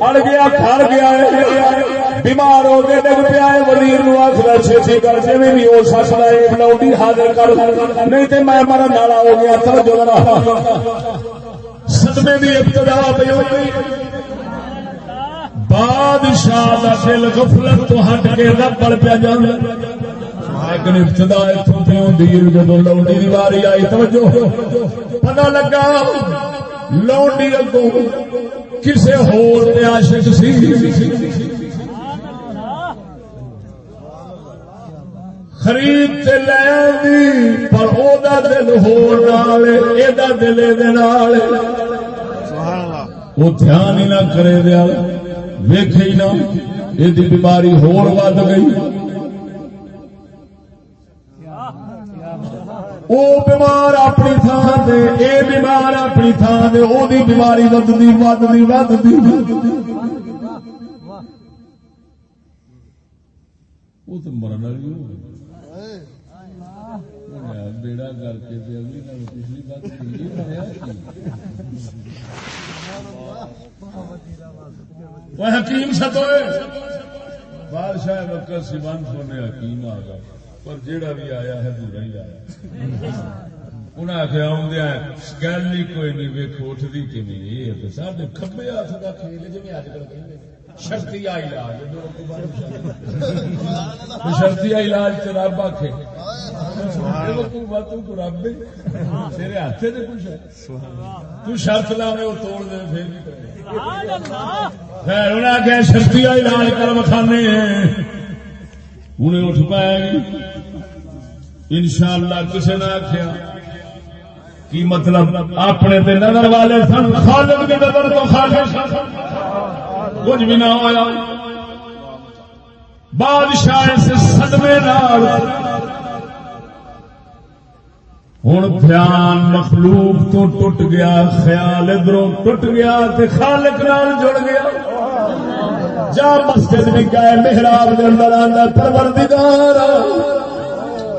S1: اڑ گیا کھڑ گیا ہے۔ بیمار ہو کے ڈگ پیا ہے وزیر نو آخر چھتی کر جی بھی ہو سکتا ہے لوڈی حاضر کر نہیں تو میں مرن والا ہو گیا توجہ صدمے ابتدا پہ ہو گئی بادشاہ دا دل غفلت تو ہٹ کے رب بڑھ پیا جانا لیکن ابتدا اتوں پہ جدو لوڈی دی واری آئی توجہ پتہ لگا لوڈی اگوں کسے ہور تے عاشق سی خرید تے لے آندی پر او دا دل ہور نال اے دا دل اے دے نال
S7: سبحان اللہ۔
S1: وہ دھیان ہی نہ کرے دیا ویکھے ہی نہ۔ یہ بیماری ہور ود گئی۔ وہ بیمار اپنی تھان سے اے بیمار اپنی تھان سے وہ بیماری ودتی ودتی ودتی وہ تو مرن والی ہو گئی۔ بیڑا کر کے اگلی نال پچھلی بات کی ہویا حکیم ستوئے بادشاہ وقت سیوان سونے حکیم آ گیا۔ پر جیڑا بھی آیا ہے برا ہی آیا۔ انہیں آخیا آدھا گل ہی کوئی نہیں ویک اٹھتی کہ نہیں سارے کبے ہاتھ کا کھیل جی اج کل شرطی علاج. شرطی علاج تو رب آخے تیرے ہاتھ سے کچھ ہے. تو شرط لاوے وہ توڑ دے پھر انہیں آخیا علاج کر مکھانے. انہیں اٹھ پائے گی. ان شاء اللہ کسی نے آخیا کی مطلب؟ اپنے تے نظر والے سن خالق کی نظر تو خالق سن. کچھ بھی نہ ہوا بادشاہ سے صدمے نال۔ ہوں دھیان مخلوق تو ٹوٹ گیا، خیال ادھروں ٹوٹ گیا تے خالق نال جڑ گیا۔ جا مسجد بھی گئے محراب کے اندر آنا پروردگار۔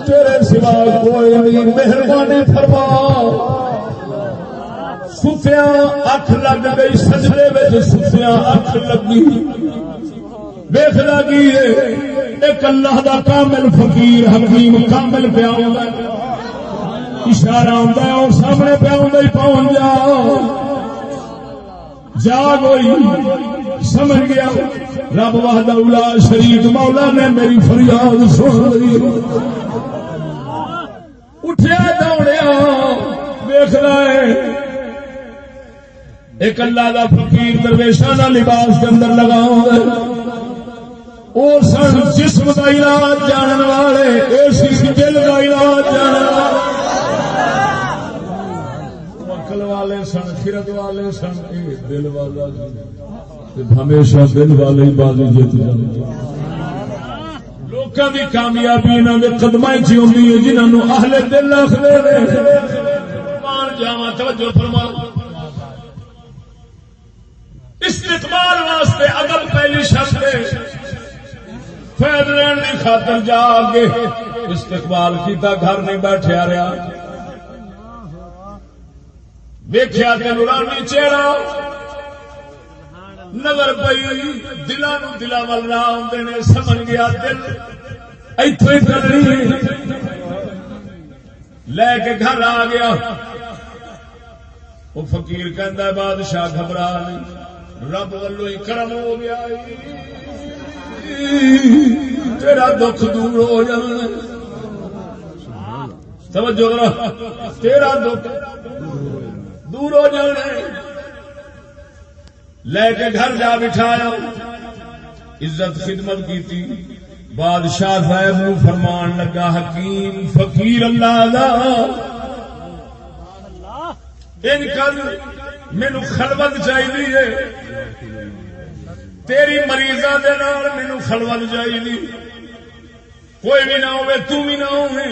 S1: تیرے سوا کوئی نہیں، مہربانی فرما۔ ستیا اکھ لگ گئی سجدے میں ستیا اکھ لگی۔ ویخ لگی ایک اللہ دا کامل فقیر، حکیم کامل پیا اشارہ آتا ہے، اور سامنے پیا ہی پہنچ جا۔ جاگ ہوئی، سمجھ گیا۔ رب واہدہ اولا شریف مولا نے میری فریاد سن لی۔ اٹھیا دوڑیا ویخ ہے۔ ایک اللہ کا فقیر درویشانہ لباس کے اندر لگا اور سن جسم کا علاج جانن والے اسی دل کا علاج جانن والے۔ عقل والے سن، خرد والے سن، اے دل والا جی۔ سی ہمیشہ دل والے ہی بازی جیت جاتے لوکاں دی کامیابی انہاں دے قدماں وچ ہوندی ہے، جنہاں نو اہل دل آکھدے نے۔ مان جاواں، توجہ فرماؤ۔ فیض لین کی خاطر جا کے استقبال کیتا، گھر نہیں بیٹھیا رہا ویخیا کہ نورانی چہرہ نظر پئی دلوں دلوں وال نہ آتے نے، سمجھ گیا دل۔ اتو لے کے گھر آ گیا۔ وہ فقیر کہہ بادشاہ گھبرا نہیں۔ رب ولو ہی کرم ہو گیا۔ تیرا دکھ دور ہو جانا توجہ ذرا تیرا دکھ دور ہو جانا لے کے گھر جا بٹھایا۔ عزت خدمت کی تھی بادشاہ صاحب نو فرمان لگا۔ حکیم، فقیر اللہ دا ان کل مینو خلوت چاہیے۔ تیری مریضا مینو خلوت چاہیے کوئی بھی نہ ہوئے، تو بھی نہ ہوئے۔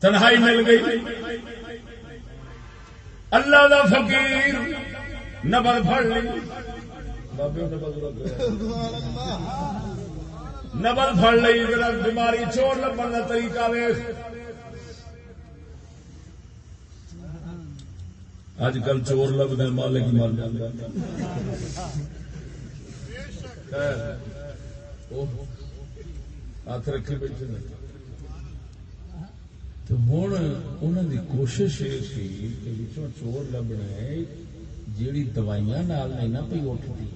S1: تنہائی مل گئی۔ اللہ دا فقیر نبل پڑ لی۔ نبل پڑ لی بیماری چور لبن کا طریقہ ویخ اج کل چور لبنے مالک مر جاتا ہاتھ رکھے بیٹھے تو ہوں انہوں دی کوشش یہ سی کہ وچوں چور لبنا ہے جیڑی دوائیاں نال نہیں نہ پی اٹھتی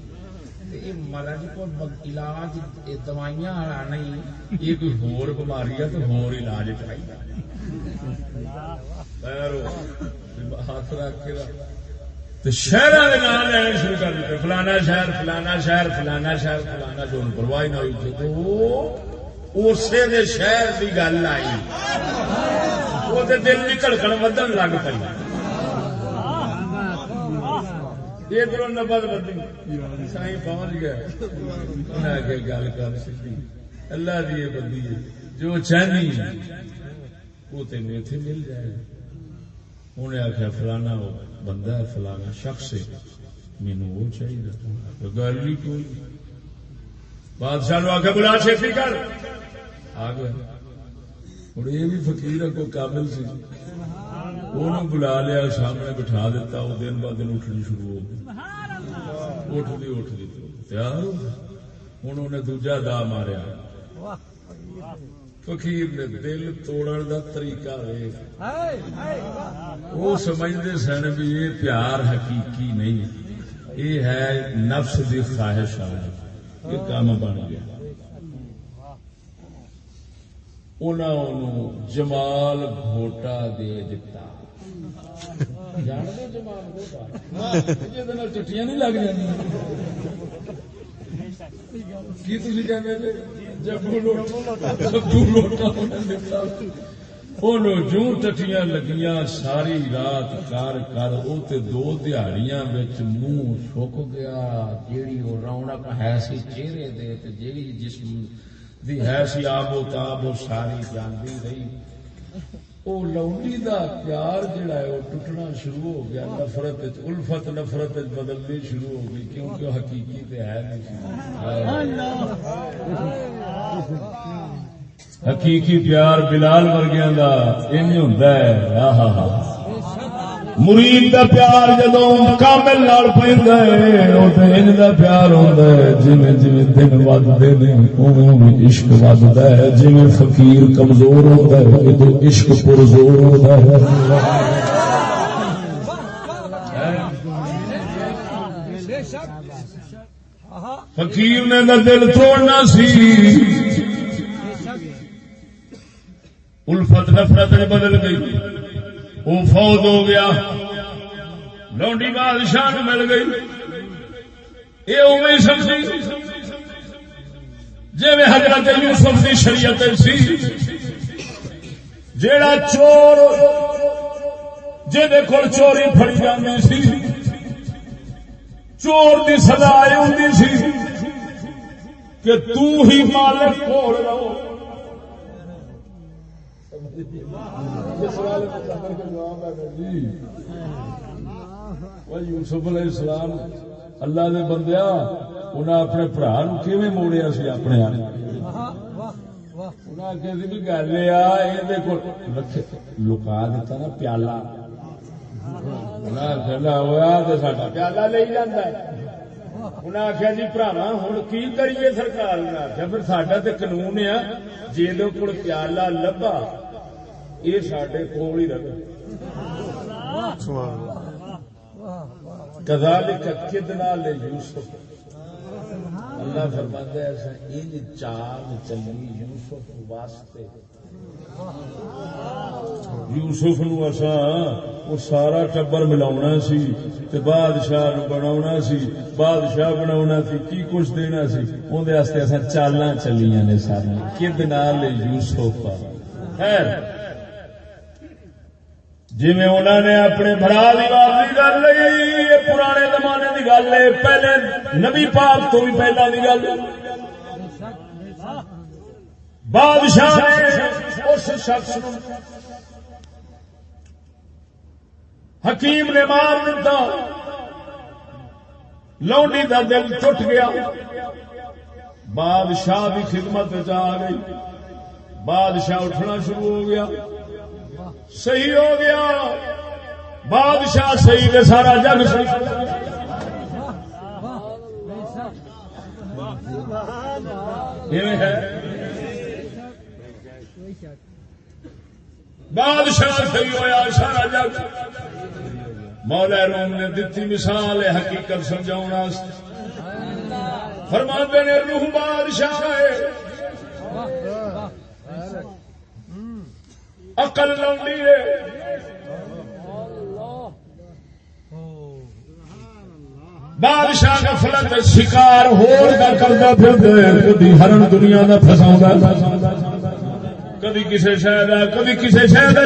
S1: تے یہ مرض کو علاج دوائیاں والا نہیں یہ کوئی ہور بیماری ہے تو ہور علاج چاہیے ہاتھ رکھ کے رکھ تو شہروں کے نام شروع کر دیتے، فلانا شہر فلانا شہر فلانا شہر، فلانا جو پرواہ نہ ہوئی تو اسی دے شہر کی گل آئی۔ وہ دل کی کڑکن ودن لگ پی ادھر نبد بدی سائی پہنچ گیا انہیں آگے گل کر سکی اللہ دی بندی جو چاہنی، وہ تین اتنے مل جائے۔ انہیں آخیا فلانا بندہ ہے فلانا شخص ہے مینو وہ چاہیے گل نہیں کوئی بادشاہ نو آخیا بلا چھتی کر آ گیا ہوں یہ بھی فقیر ہے کوئی کامل سی انہوں بلا لیا سامنے بٹھا دیتا وہ دن بعد دن اٹھنی شروع ہو گئی اٹھتی اٹھتی تیار ہوں انہیں دوجا دا ماریا فقیر نے دل توڑن دا طریقہ وہ سمجھتے سن بھی یہ پیار حقیقی نہیں یہ ہے نفس دی خواہش آ یہ کام بن گیا انہوں جمال گھوٹا دے دتا جانتے جمال گھوٹا جہد چٹیاں نہیں لگ کی تھی کہتے جبو ٹٹیاں لگیاں، ساری رات کر کر وہ تے دو دیہڑیاں وچ منہ سک گیا۔ جیڑی وہ رونق ہے سی چہرے دے تے جیڑی جسم دی ہے سی آب و تاب وہ ساری جاندی رہی۔ وہ لونڈی دا پیار جڑا ہے وہ ٹوٹنا شروع ہو گیا، نفرت الفت نفرت بدلنی شروع ہو گئی، کیونکہ حقیقی تے ہے نہیں حقیقی پیار بلال ورگیاں دا، انج ہوندا ہے۔ آہا ہا مرید دا پیار جدو کامل نال پیندا ہے، او تے انج دا پیار ہوندا ہے۔ جویں جویں دن ودے نے، اوویں اوویں عشق وددا ہے۔ جویں فقیر کمزور ہوندا ہے ادو عشق پرزور ہوندا ہے۔ فقیر نے دا دل توڑنا سی۔ الفت نفرت نے بدل گئی۔ وہ فوت ہو گیا۔ لونڈی بادشاہ مل گئی۔ یہ اوی سمجھی جی میں حضرت یوسف کی شریعت سی۔ جیڑا چور جہد کول چوری فڑی جاتی سی۔ چور کی سزا یہ ہوتی سی کہ تو ہی مالک کھول رہو۔ جی۔ یوسف علیہ السلام اللہ دے بندیا انہیں اپنے برا نو کیویں موڑیا سی اپنے ہاں؟ آپ گل یہ لکا دیتا نا پیالہ۔ پیالہ لے جانا انہیں آخیا جی براوا ہوں کی کریے سرکار؟ نے آخیا پھر سڈا تو قانون ہے جی پیالہ لبا یہ سڈے کول ہی رہے کذالک کدنا لے یوسف اللہ فرماتا ہے ایسا ان چال چلی یوسف واسطے یوسف نو اسا وہ سارا ٹبر ملاونا سی تے بادشاہ بناونا سی بادشاہ بناونا سی کی کچھ دینا سی اون دے واسطے اسا چالاں چلیاں نے ساری کدنا لے یوسف خیر جی انہوں نے اپنے برا کی بات کر لی یہ پرانے زمانے کی گل ہے، پہلے نبی پاک تو بھی پہلا کی گل۔ بادشاہ نے اس شخص حکیم نے مار دیتا لونڈی دل ٹوٹ گیا۔ بادشاہ کی خدمت آ گئی۔ بادشاہ اٹھنا شروع ہو گیا۔ صحیح ہو گیا۔ بادشاہ صحیح نے سارا جگ صحیح بادشاہ صحیح ہویا، سارا جگ مولا روم نے دتی مثال ہے حقیقت سمجھاؤ فرما نے روح بادشاہ ہے۔ اقل لوڈی ہے۔ بادشاہ کا شکار ہور پھر ہرن دنیا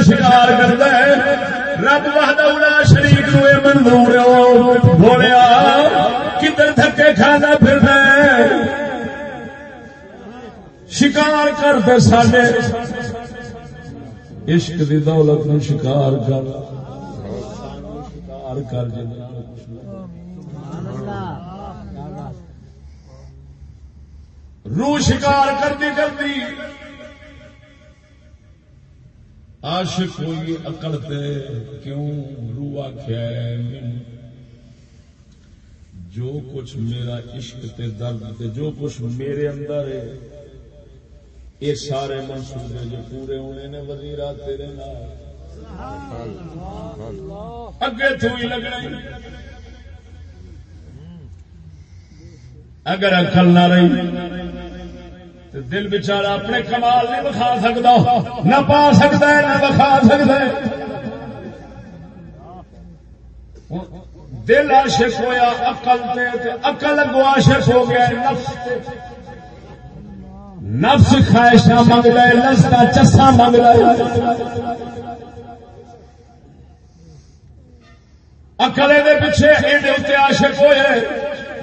S1: شکار کرتا ہے۔ رب وحدہ شریف نو بولیا، کدھر تھکے کھانا پھرنا ہے؟ شکار کرتے سارے عشق دی دولت نو شکار کر۔ شکار کر جنا روح شکار کرتی کرتی عاشق ہوئی اکڑ تے کیوں روح آخیا جو کچھ میرا عشق تے درد تے، جو کچھ میرے اندر ہے یہ سارے منصوبے جو پورے ہونے نے وزیرا تیرے اگے تو ہی۔ لگنا اگر اکل نہ رہی تو دل بچارا اپنے کمال نہیں بکھا سکتا، نہ پا سکتا ہے، نہ بکھا سکتا ہے۔ دل عاشق ہویا اقل تے اقل اگو عاشق ہو گیا نفس تے۔ نفس خواہشاں منگ لے لستا چسا منگ لے۔ اکلے دے پیچھے یہ اتنے عاشق ہوئے۔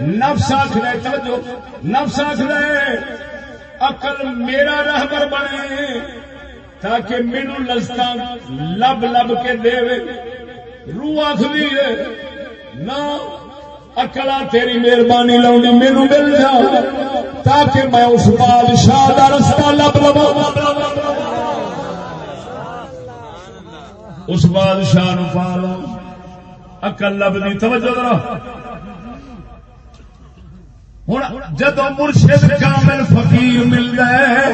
S1: نفس آخر توجہ، نفس آخر اقل میرا رہبر بنے، تاکہ مینو لستا لب لب کے دے روح آخری ہے، نہ اکلا تیری مہربانی لاؤنی مینو مل جا تاکہ میں اس بادشاہ کا رستہ لب لوا اس بادشاہ نو پا لو اکل لب دی، توجہ ذرا۔ ہوں جدو مرشد کامل فقیر ملتا ہے،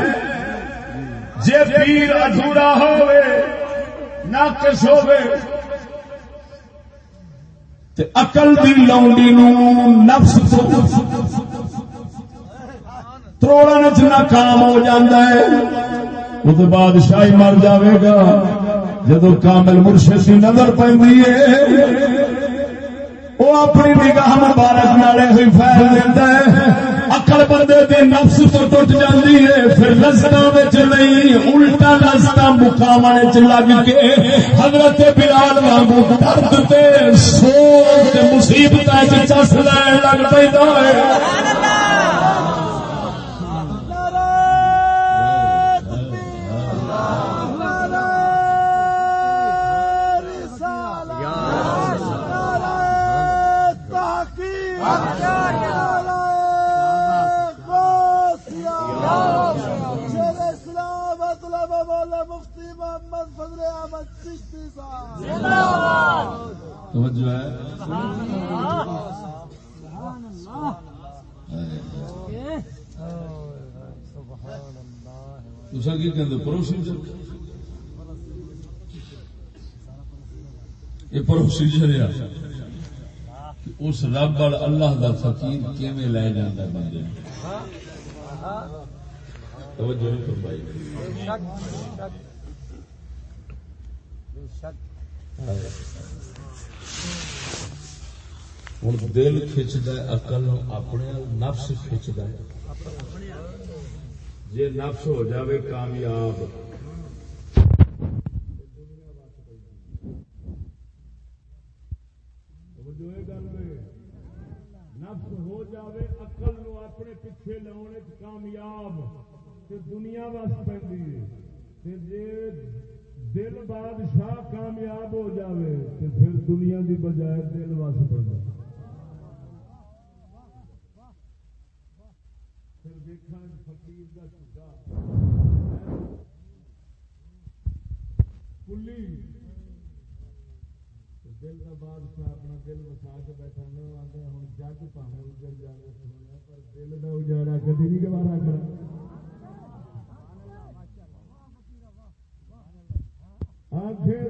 S1: جے پیر ادھورا ہوئے ناقص ہوئے تے عقل دی لونڈی نو نفس تروڑن چ ناکام ہو جاتا ہے۔ بعد بادشاہی مر جاوے گا۔ جدو کامل مرشد کی نظر پہ وہ اپنی نگاہ مبارک نالے ہوئی فیل دینا ہے۔ اکڑ بندے دے نفس تو ٹوٹ جاتی ہے، پھر لستا نہیں، الٹا لستا مقام لگ کے حضرت بلال وانگو درد تے سوچ مصیبت چس لین لگ پہ ہے۔ توجہ ہے۔ تسا کی کہ پروسیجر یہ پروسیجر ہے اس رب اللہ دا فقیر کیویں لے جاتا بندے؟ توجہ نہیں فرمائی۔ ہوں دل کھچد اقل اپنے نفس کھچد جی نفس ہو جاوے کامیاب نفس ہو جاوے اقل نو اپنے پیچھے
S8: لاؤنے
S7: کامیاب دنیا وس
S1: پہ جی دل بادشاہ کامیاب ہو جاوے تو پھر دنیا دی بجائے دل وس بن جائے پھر دیکھا دل کا بادشاہ اپنا دل وسا کے بیٹھا نہ آتے ہوں جگ پہ اجڑ جائے پر دل
S2: کا اجاڑا کدی نہیں گوارا کر آخر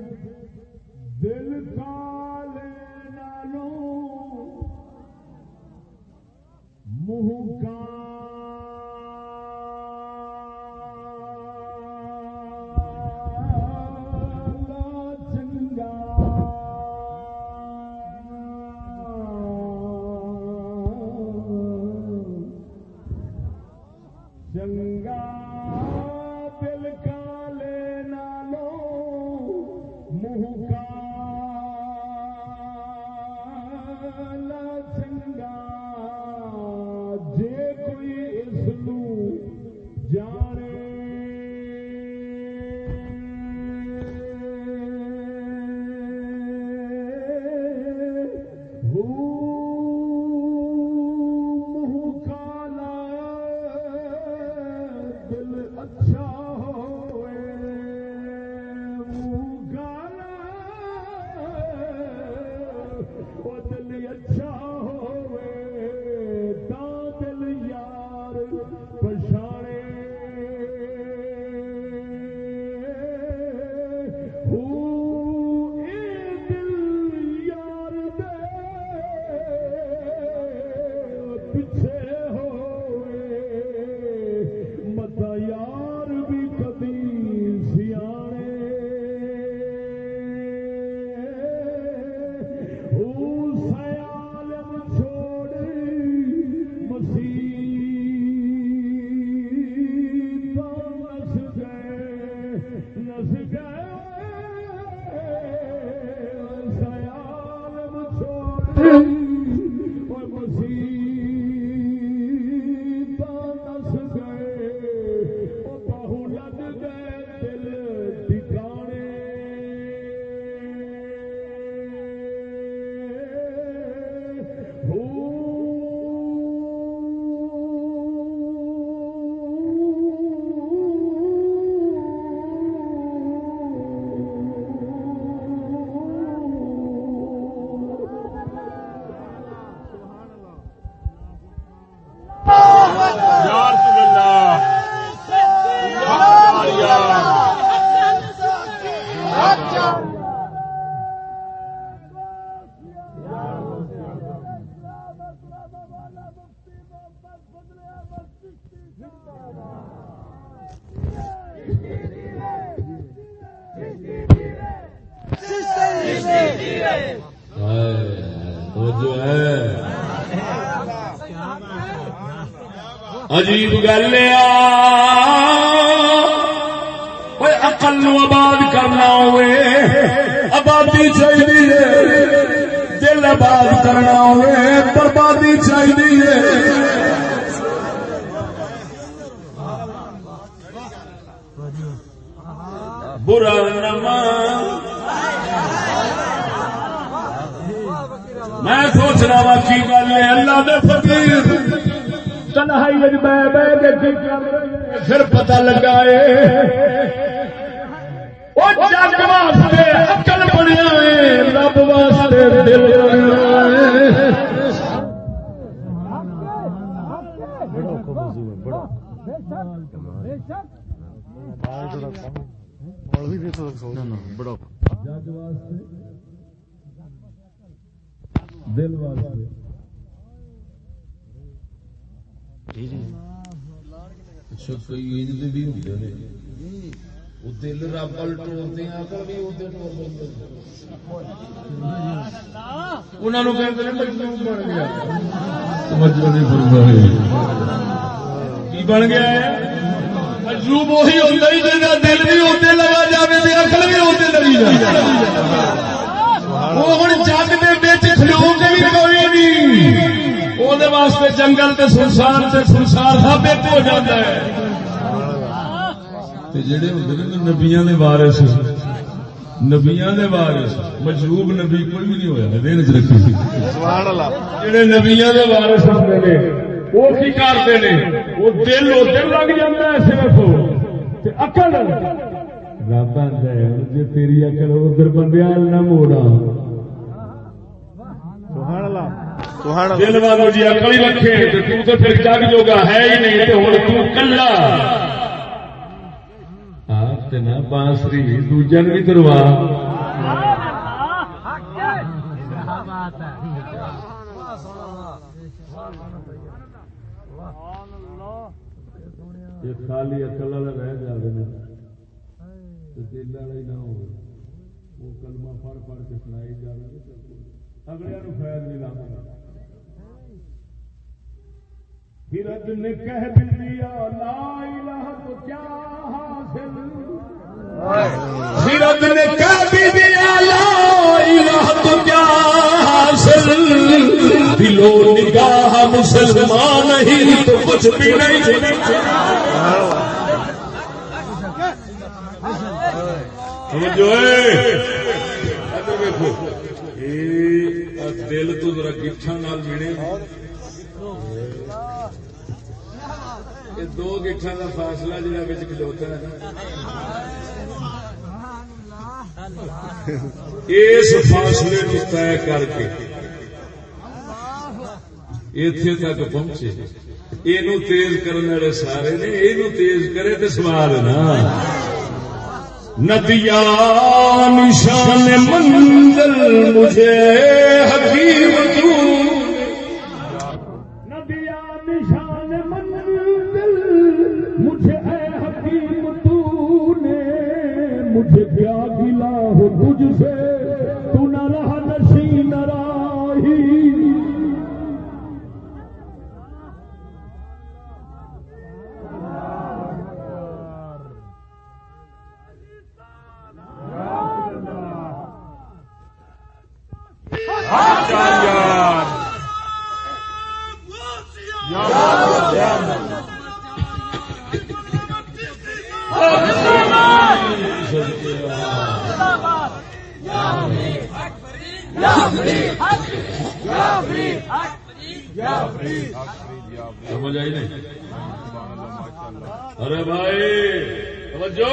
S2: دل کالے نالوں منہ
S1: کا گل ہے۔ بل ٹور بن گیا وہی ہوتا دل بھی ہوتے لگا بھی اکل بھی لگی جائے وہ ہوں جگ کے بچ کھلو کے بھی کوئی نہیں واسطے جنگل سے سنسار سنسار سب ایک ہو جاتا ہے تے جڑے ہوندے نے نبیاں دے وارث نبیاں دے وارث نبی کوئی بھی نہیں ہویا دین چ رکھی سی جڑے نبیاں دے وارث ہوندے نے وہ کی کرتے نے؟ وہ دل لگ ہے صرف۔ تے عقل۔ رب ہے تیری عقل ادھر بندے نہ موڑا دل والوں جی عقل ہی رکھے تو پھر جگ جوگا ہے ہی نہیں تو ہوں تو کلا۔ آپ تے بانسری دوجا بھی دروا یہ خالی اکل والا رہ جائے نا دل والا ہی نہ ہو وہ کلمہ پڑھ پڑھ کے سنائی جائے اگلے نو فائد نہیں لانا ہرد نے کہہ دیا لا الہ تو کیا حاصل ہرد نے کہہ بھی دیا تو کیا حاصل؟ دلو نگاہ مسلمان نہیں تو کچھ بھی نہیں۔ جو دل تو ذرا گٹھا نال ملے۔ دو گٹھا کا فاصلہ جہاں کھلوتا ہے۔ اس فاصلے کو طے کر کے اتے تک پہنچے۔ یہ تیز کرنے والے سارے نے یہ تیز کرے تو سوال نا۔ ندیا نشان منزل مجھے حکیم تو۔ ندیا نشان منزل مجھے حکیم تو نے مجھے کیا گلا ہو تجھ سے۔ سمجھ آئی نہیں؟ ارے بھائی توجہ!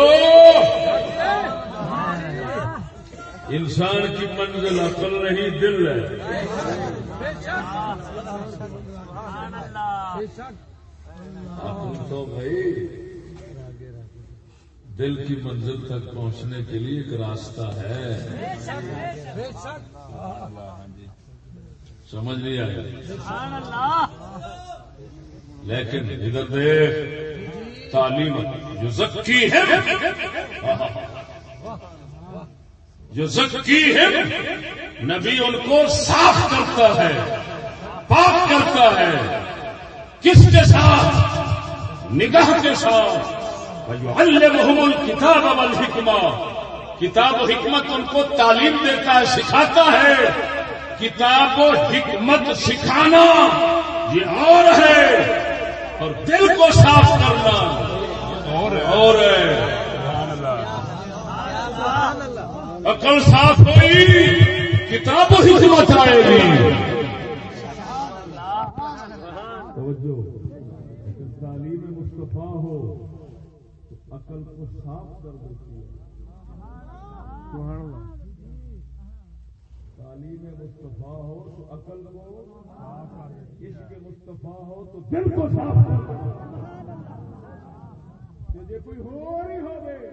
S1: انسان کی منزل عقل نہیں دل ہے۔ عقل تو بھائی دل کی منزل تک پہنچنے کے لیے ایک راستہ ہے۔ سمجھ نہیں آیا۔ لیکن ادھر دیکھ تعلیم جو زکی ہے جو زکی ہے نبی ان کو صاف کرتا ہے پاک کرتا ہے۔ کس کے ساتھ؟ نگاہ کے ساتھ۔ کتاب والحکمہ کتاب و حکمت ان کو تعلیم دیتا ہے سکھاتا ہے۔ کتاب و حکمت سکھانا یہ اور ہے اور دل کو صاف کرنا اور ہے عقل صاف ہوئی، کتاب و حکمت آئے گی۔ تعلیم مصطفیٰ ہو، عقل کو صاف کر دیتی ہے۔ تعلیم مصطفیٰ ہو تو عقل کو عشق مصطفیٰ ہو تو دل کو صاف کر جی کوئی ہو ہی ہو گئے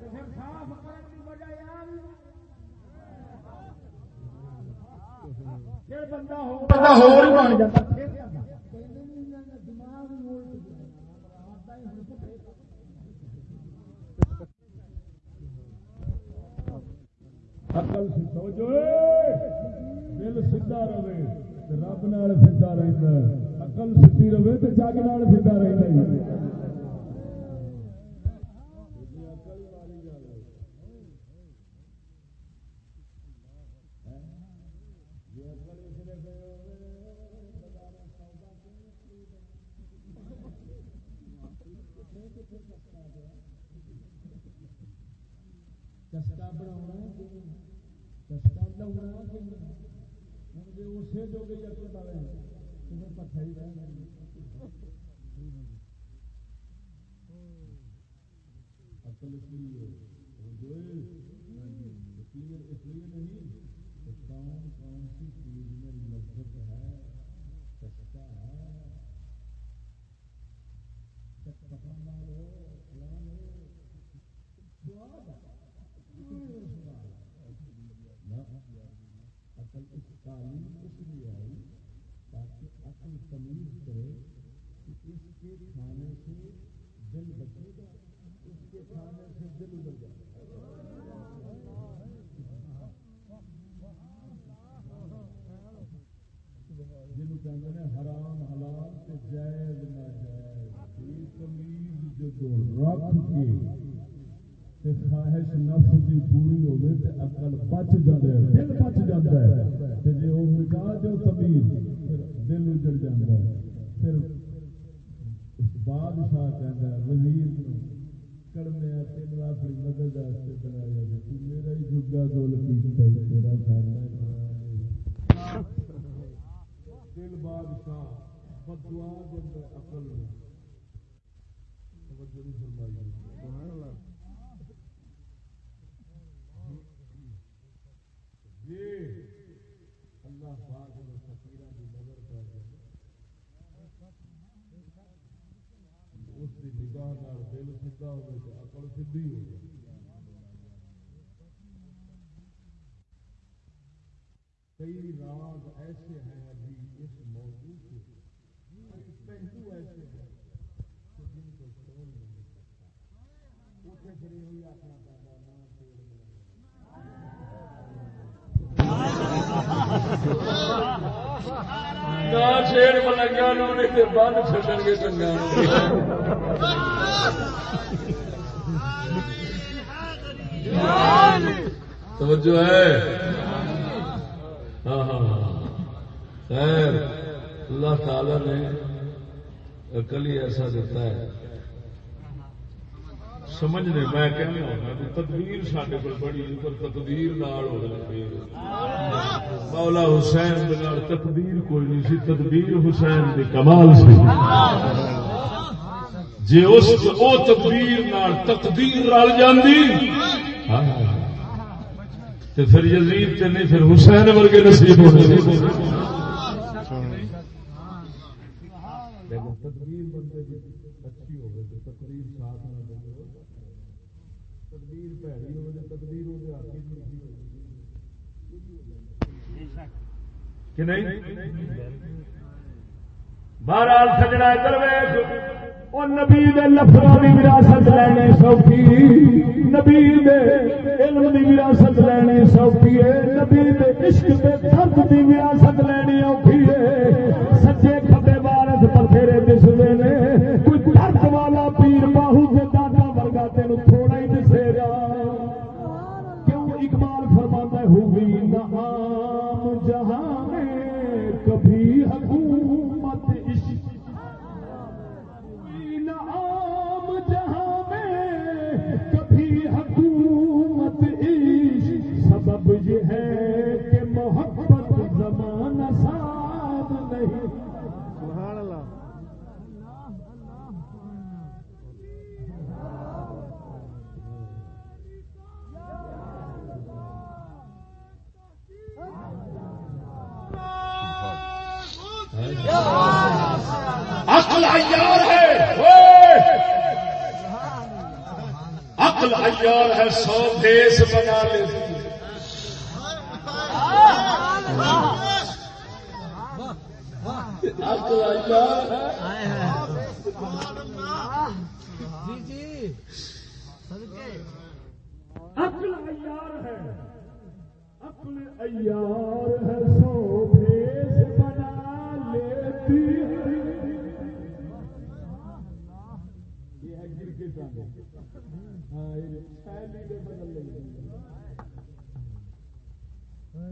S1: تو پھر صاف کرنے کی وجہ یار۔ بندہ ہو۔ بندہ ہو ہی بن جاتا۔ اکل سی توجہ دل سیدھا رہے رب نال سیدھا رہندا ہے عقل سیدھی رہے تو جگ نال سیدھا رہندا ہے کسکا بناونا لاؤنا کہ ہوں جی اسے جو گئی اپنے بارے تمہیں پتہ ہی رہ عقل اس لیے جو اس لیے اس لیے نہیں کہ کون کون سی چیز میں لذت ہے چسکا ہے چٹپٹا ہو فلان ہو سواد ہے نہ عقل اس تعلیم اس لیے آئی تاکہ عقل تمیز کرے کہ اس کے کھانے سے دل بچے گا اس کے کھانے سے دل ادھر جائے جن کہتے ہیں حرام، حلال تے جائز، ناجائز یہ تمیز جدو رکھ کے تے خواہش نفس دی پوری ہوے تے عقل بچ جاندے دل بچ جاندا ہے۔ تے جے او مٹا جو تمیز، پھر دل اجڑ جاندا ہے۔ پھر بادشاہ ہے وزیر کڑمے تین اپنی مدد واسطے بنایا کہ تو میرا ہی جگا تیرا کرنا دل بادشاہ بدوا دے عقل میں توجہ نہیں فرمائی۔ سبحان اللہ۔ یہ اللہ پاک نے فقیرہ کی نظر کر دے اس کی نگاہ نال دل سیدھا عقل سیدھی ہو جائے کئی راز ایسے ہیں ابھی اس موضوع کے کچھ پہلو ایسے ہیں کہ جن کو چھوڑ نہیں سکتا اٹھے کھڑے ہوئی اپنا پیدا نہ پیڑ میں
S7: نہ چھیڑ ملنگا نو نہیں تے بند چھڈن گے چنگا توجہ ہے ہاں ہاں ہاں خیر اللہ تعالی نے عقل ہی ایسا دیتا ہے سمجھنے میں کہنے ہونا بھی تدبیر سارے کو بڑی پر تقدیر نال ہو مولا حسین تقدیر کوئی نہیں سی، تدبیر حسین دے کمال سی۔ جے اس او تقدیر نال تقدیر رل جاندی ہاں۔ تے پھر یزید تے نہیں، پھر حسین ورگے نصیب ہونے
S1: لیکن تدبیر بندے کی اچھی ہوگی تو تقریر ساتھ تقدیر دے تدبیر پیڑی ہوگی تو تدبیر وہ ہاتھ ہی نہیں
S7: کہ نہیں بہرحال سجنا درویش
S1: وہ نبی دے لفظوں کی وراثت لینے سوکھی نبی دے علم دی وراثت لینے سوکھی ہے نبی دے عشق دے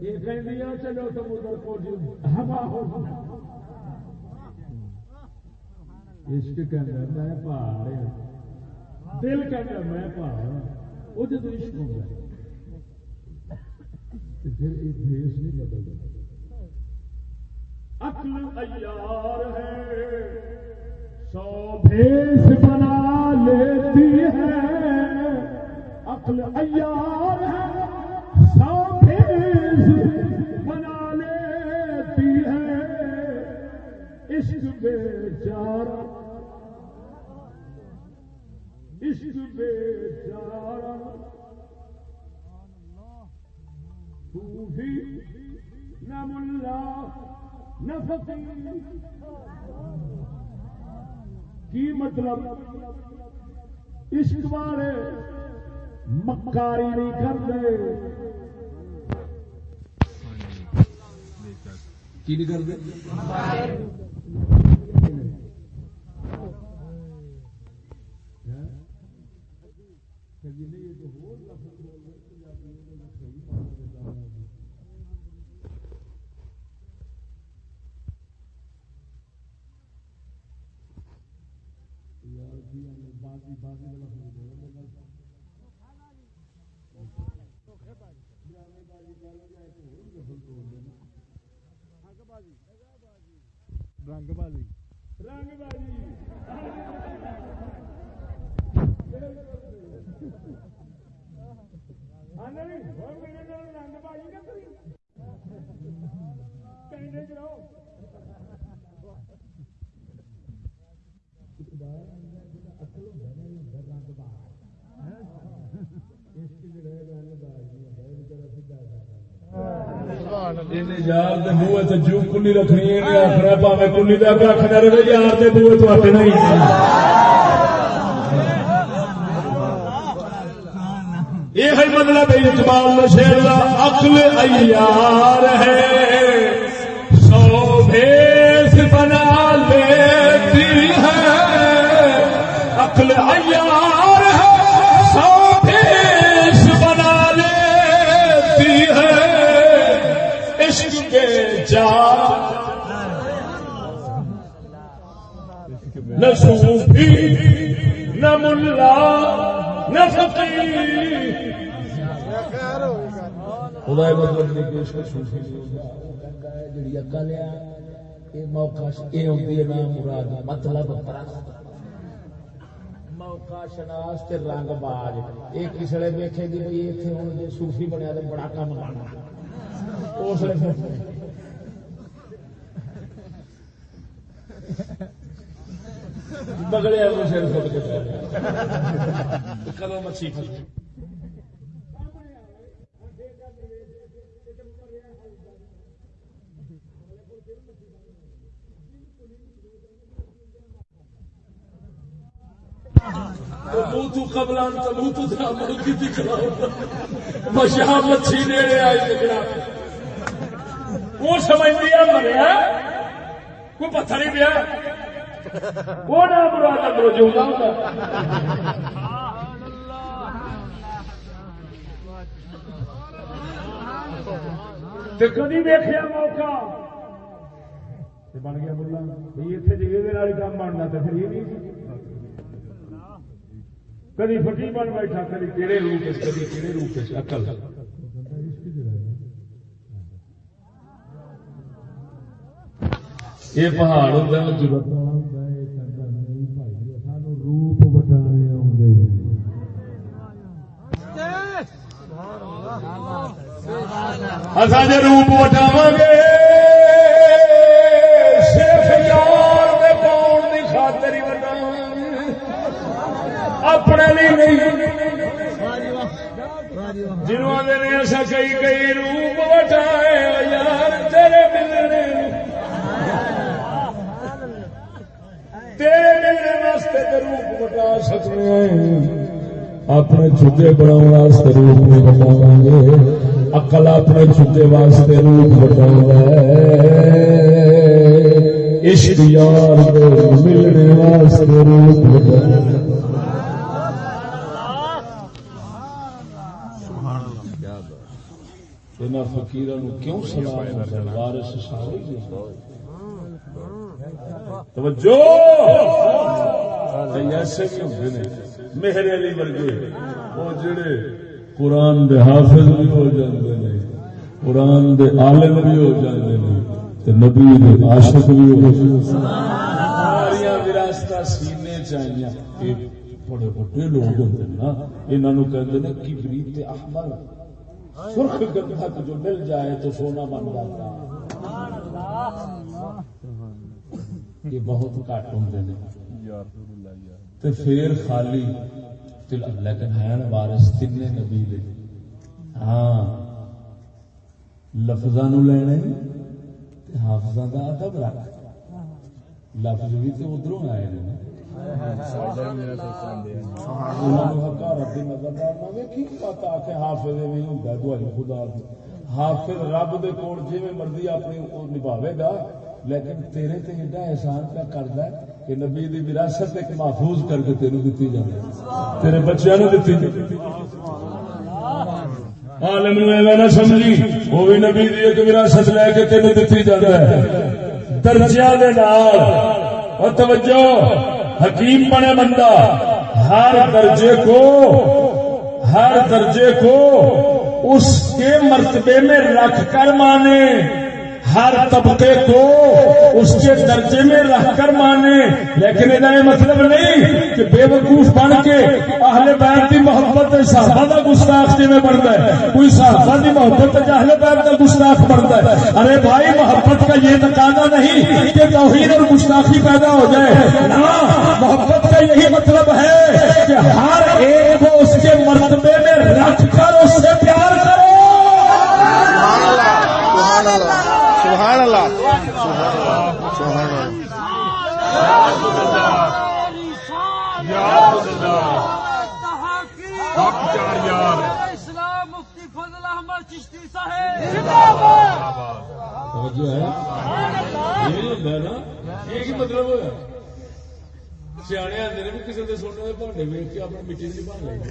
S1: یہ کہندیاں چلو سمندر کو ہوا ہو عشق کہندا میں پہاڑ ہاں دل کہندا میں پہاڑ ہاں وہ جدو عشق ہوتا ہے
S9: پھر یہ دیش نہیں بدلتا۔ عقل عیار ہے۔ سو بھیس بنا لیتی ہے۔ عقل عیار ہے۔ بھیس بنا لیتی ہے عشق بیچارہ عشق بیچارہ صوفی نہ ملا، نہ فقیر۔ کی مطلب؟ عشق بارے مکاری نہیں کرتے۔
S1: کی نہیں کرتے
S10: بازی بازی
S9: رنگ بازی آنے نہیں ہو میرے نال رنگ بازی نہ کری کہنے جاؤ
S1: یار دے منہ تے جو کلی رکھنی ہے نہیں کلی دا رہے یار دے تو ہی یہ ہے مطلب اقبال شیر دا عقل ایار ہے۔ خدا مطلب جڑی عقل ہے یہ موقع یہ ہوتی ہے نا مراد مطلب پرست موقع شناس تے رنگ باز۔ یہ کسڑے ویکھے گی جی بھئی اتنے ہوں صوفی بنیا تو بڑا کام کرنا۔ اس لیے بگڑے وہ سر فٹ کے کدو مچھی پھسی موتو قبل تموتو ملکی مشاہ مچھی نیڑے آئی وہ سمجھ لیا مریا کوئی پتھر ہی دیا وہ نہ مراد اندروں جو کدی دیکھا موقع؟ بن گیا بولا بھائی اتنے جگہ کام بننا تو پھر یہ کدی فٹی بن بیٹھا، کدی کہڑے روپ کدی کہڑے روپ اکل یہ پہاڑ ہوتا ہے اصا جی روپ وٹاو گے صرف یار میں پاؤن کی خاطر ہی وٹاو اپنے لیے نہیں۔ جنہوں نے ایسا کئی کئی روپ وٹائے یار تیرے ملنے تیرے ملنے واسطے تو روپ وٹا سکتے ہیں۔ اپنے چھوٹے بنا روپ نہیں بٹاو گے۔ اکل اپنے چھوٹے واسطے روپ بٹاؤ عشق یار ملنے واسطے روپ بٹاؤ فکیر کیوں سلام توجہ ایسے میرے علی ورگے وہ جڑے قرآن دے حافظ بھی ہو جاتے ہیں قرآن دے عالم بھی ہو جاندے نے، تے نبی دے عاشق بھی ہو جاندے نے۔ ساریاں وراثتاں سینے چاہیاں یہ بڑے بڑے لوگ ہوندے نا، انہاں نو کہندے نے کبریت تے احمر سرخ گندھک جو مل جائے تو سونا بن جاتا۔ سبحان اللہ یہ بہت گھٹ ہوندے نے۔ یا رسول اللہ تے پھر خالی لیکن ہے نا وارث تین نبی دے۔ ہاں لفظاں نو لینے حافظاں دا ادب رکھ۔ لفظ بھی تے ادھروں آئے نے حافظ رب دے کول مرضی اپنی نبھاوے گا، لیکن تیرے تے ایڈا احسان پہ کردا ہے کہ نبی دی وراثت ایک محفوظ کر کے تینوں دتی جاندی ہے۔ تیرے بچیاں نو دتی جاندی ہے۔ عالم نو ایویں نہ سمجھی، وہ بھی نبی دی ایک وراثت لے کے تینوں دتی جاندا ہے۔ درجیاں دے نال۔ اور توجہ، حکیم بنے بندہ، ہر درجے کو، ہر درجے کو اس کے مرتبے میں رکھ کر مانے۔ ہر طبقے کو اس کے درجے میں رکھ کر مانے۔ لیکن یہ مطلب نہیں کہ بے وقوف بن کے اہل بیت کی محبت صحابہ کا گستاخ جی میں بنتا ہے؟ کوئی صحابہ کی محبت اہل بیت کا گستاخ بنتا ہے؟ ارے بھائی، محبت کا یہ تقاضا نہیں کہ توحید اور گستاخی پیدا ہو جائے۔ محبت کا یہی مطلب ہے کہ ہر ایک کو اس کے مرتبے میں رکھ کر اس سے پیار کرو
S7: سبحان اللہ سبحان اللہ
S2: اسلام مفتی فضل احمد چشتی صاحب
S1: جو ہے یہ ہوتا ہے نا یہ کی مطلب ہوا سیانے آتے نے بھی کسی کے سونے کے بھاڈے ویچ کے اپنی مٹی نہیں بن لگی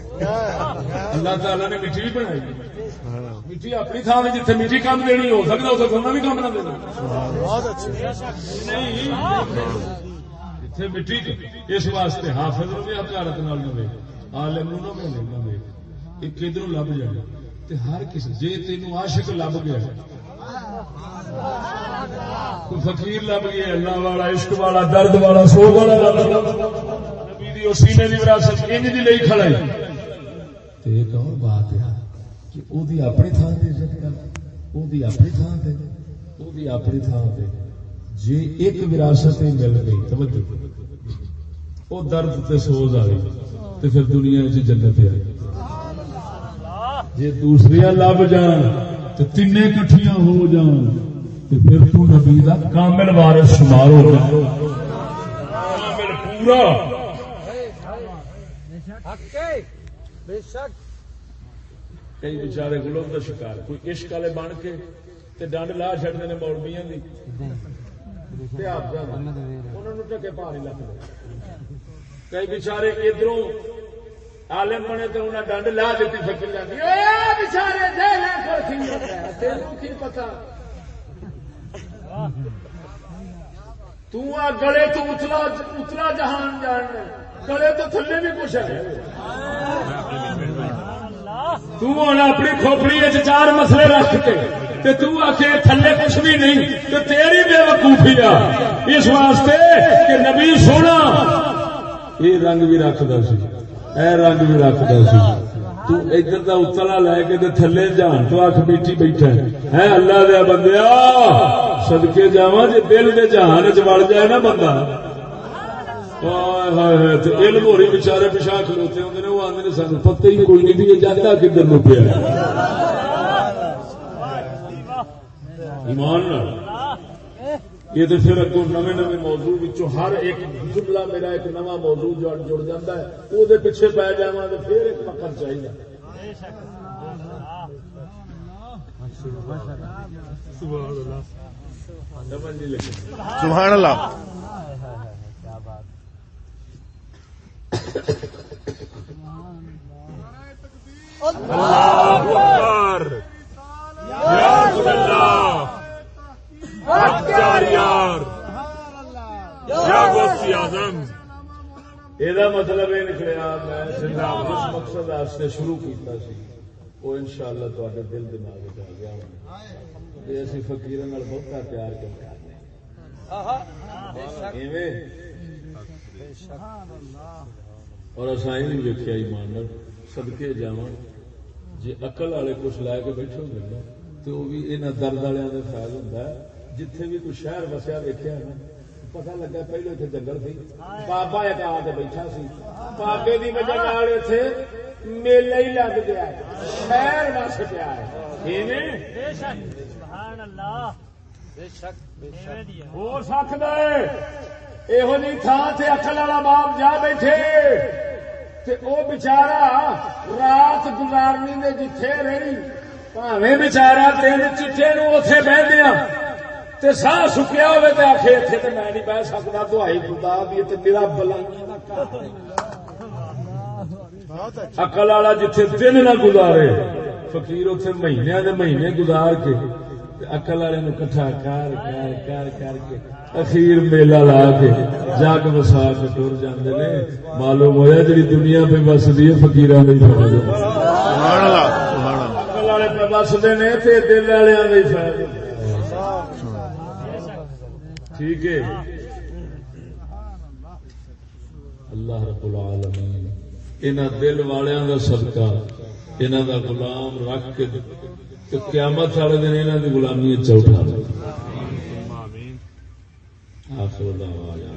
S1: اللہ تعالیٰ نے مٹی بھی بنائی مٹی اپنی تھان میں جتنے مٹی کام دینی ہو سکتا اسے سونا بھی کام نہ دینا۔
S7: بہت
S1: مٹی اس واسطے حافظ نو بھی حکارت نال نہ وے عالم نو نہ وے نہ وے یہ کدھر لب جائے تے ہر کسی جے تینوں عاشق لب گیا کوئی فقیر لب گیا اللہ والا، عشق والا، درد والا سو والا لب سینے دی وراثت انج دی لئی کھڑا ہے تے ایک اور بات ہے کہ اپنی تھان عزت کر اپنی تھان اپنی تھان جے ایک وراثت مل گئی توجہ وہ درد تے سوز پھر دنیا جنت آ گئی جے دوسریاں لب جان تو تین کٹھیاں ہو جان تو پھر تو نبی دا کامل وارث شمار ہو جا کامل پورا
S2: بے شک۔
S1: کئی بچارے گلوب کا شکار کوئی عشق والے بن کے تے ڈنڈ لا چڑھتے ہیں دی۔ نوں ٹکے پا نہیں لگتے کئی بچارے ادھروں عالم بنے تو انہیں ڈنڈ لا دیتی فکر جاتی تینوں کی پتا تو گلے تو اتلا اتلا جہان جان گلے تو تھلے بھی کچھ ہے۔ ہوں اپنی کھوپڑی چار مسئلے رکھ کے تے تو آخے تھلے کچھ بھی نہیں تو تیری بے وقوفی آ۔ اس واسطے کہ نبی سونا یہ رنگ بھی رکھتا سی۔ اے رنگ بھی رکھتا سی۔ تو ادھر دا اتلا لے کے تے تھلے جان تو اکھ بیٹھی بیٹھا ہے۔ ہے اللہ دیا بندیا صدقے جاواں جے دل دے جہان چ وڑ جائے نا بندہ۔ بیچارے پیشا کھلوتے ہوندے نے وہ آندے نے سانو پتہ ہی کوئی نہیں بھی یہ جاتا کدھر نو پیا ایمان یہ تو پھر اگوں نویں نویں موضوع ہر ایک جملہ میرا ایک نواں موضوع جڑ جاتا ہے وہ دے پیچھے پی جاواں تو پھر ایک پکڑ چاہیے
S7: سبحان اللہ
S11: اکبر۔ یا رسول اللہ۔ حق یار یا غوثی اعظم۔
S1: یہ مطلب یہ نکلیا میں مقصد واسطے شروع کیتا سی
S12: وہ ان شاء اللہ تے دل دماغ میں آ گیا ہونا یہ اسی فقیر بہتا پیار کر اور اصا یہ نہیں ویکیا ایمان سدکے جا جی اقل والے کچھ لے کے بیٹھے ہوئے نا تو وہ بھی یہاں درد والوں کا ہوتا ہے۔ جتھے بھی کوئی شہر وسیا ویکیا نا پتا لگا پہلے اتنے جنگل سی بابا ایک آ کے بیٹھا سی۔ بابے کی وجہ نال اتنے میلہ ہی لگ گیا ہے۔ شہر وس پیا ہے۔ ایویں
S13: بے شک۔ سبحان اللہ۔ بے شک بے شک۔
S1: ہو سکتا ہے۔ یہو جی تھان سے اکل والا باپ جا بیٹھے تے او بچارا رات گزارنی نے جتھے رہی پاویں بچارا تین چٹے نو اوتھے بہ دیا تے ساہ سکیا ہوئے تے آخے اتنے تے میں نہیں بہ سکتا تو آئی خدا دی تے میرا بلائیاں اکل والا جتھے دن نہ گزارے فقیر اتنے مہینے دے مہینے گزار کے اکل والے نو کٹھا کر کر کر کر کے اخیر میلہ لا کے جگ وسا کے ٹر جاندے نے۔ معلوم ہویا جی دنیا پہ بسدی ہے فقیراں دی فوج
S7: سبحان اللہ سبحان اللہ۔
S1: اکل والے پہ بسدے نے تے دل والےاں دی ٹھیک ہے۔ اللہ رب العالمین انہاں دل والیاں دا صدقہ انہاں دا غلام رکھ کے تے قیامت والے دن انہاں دی غلامی چ اٹھا دے
S7: آمین۔
S1: آخر دعوانا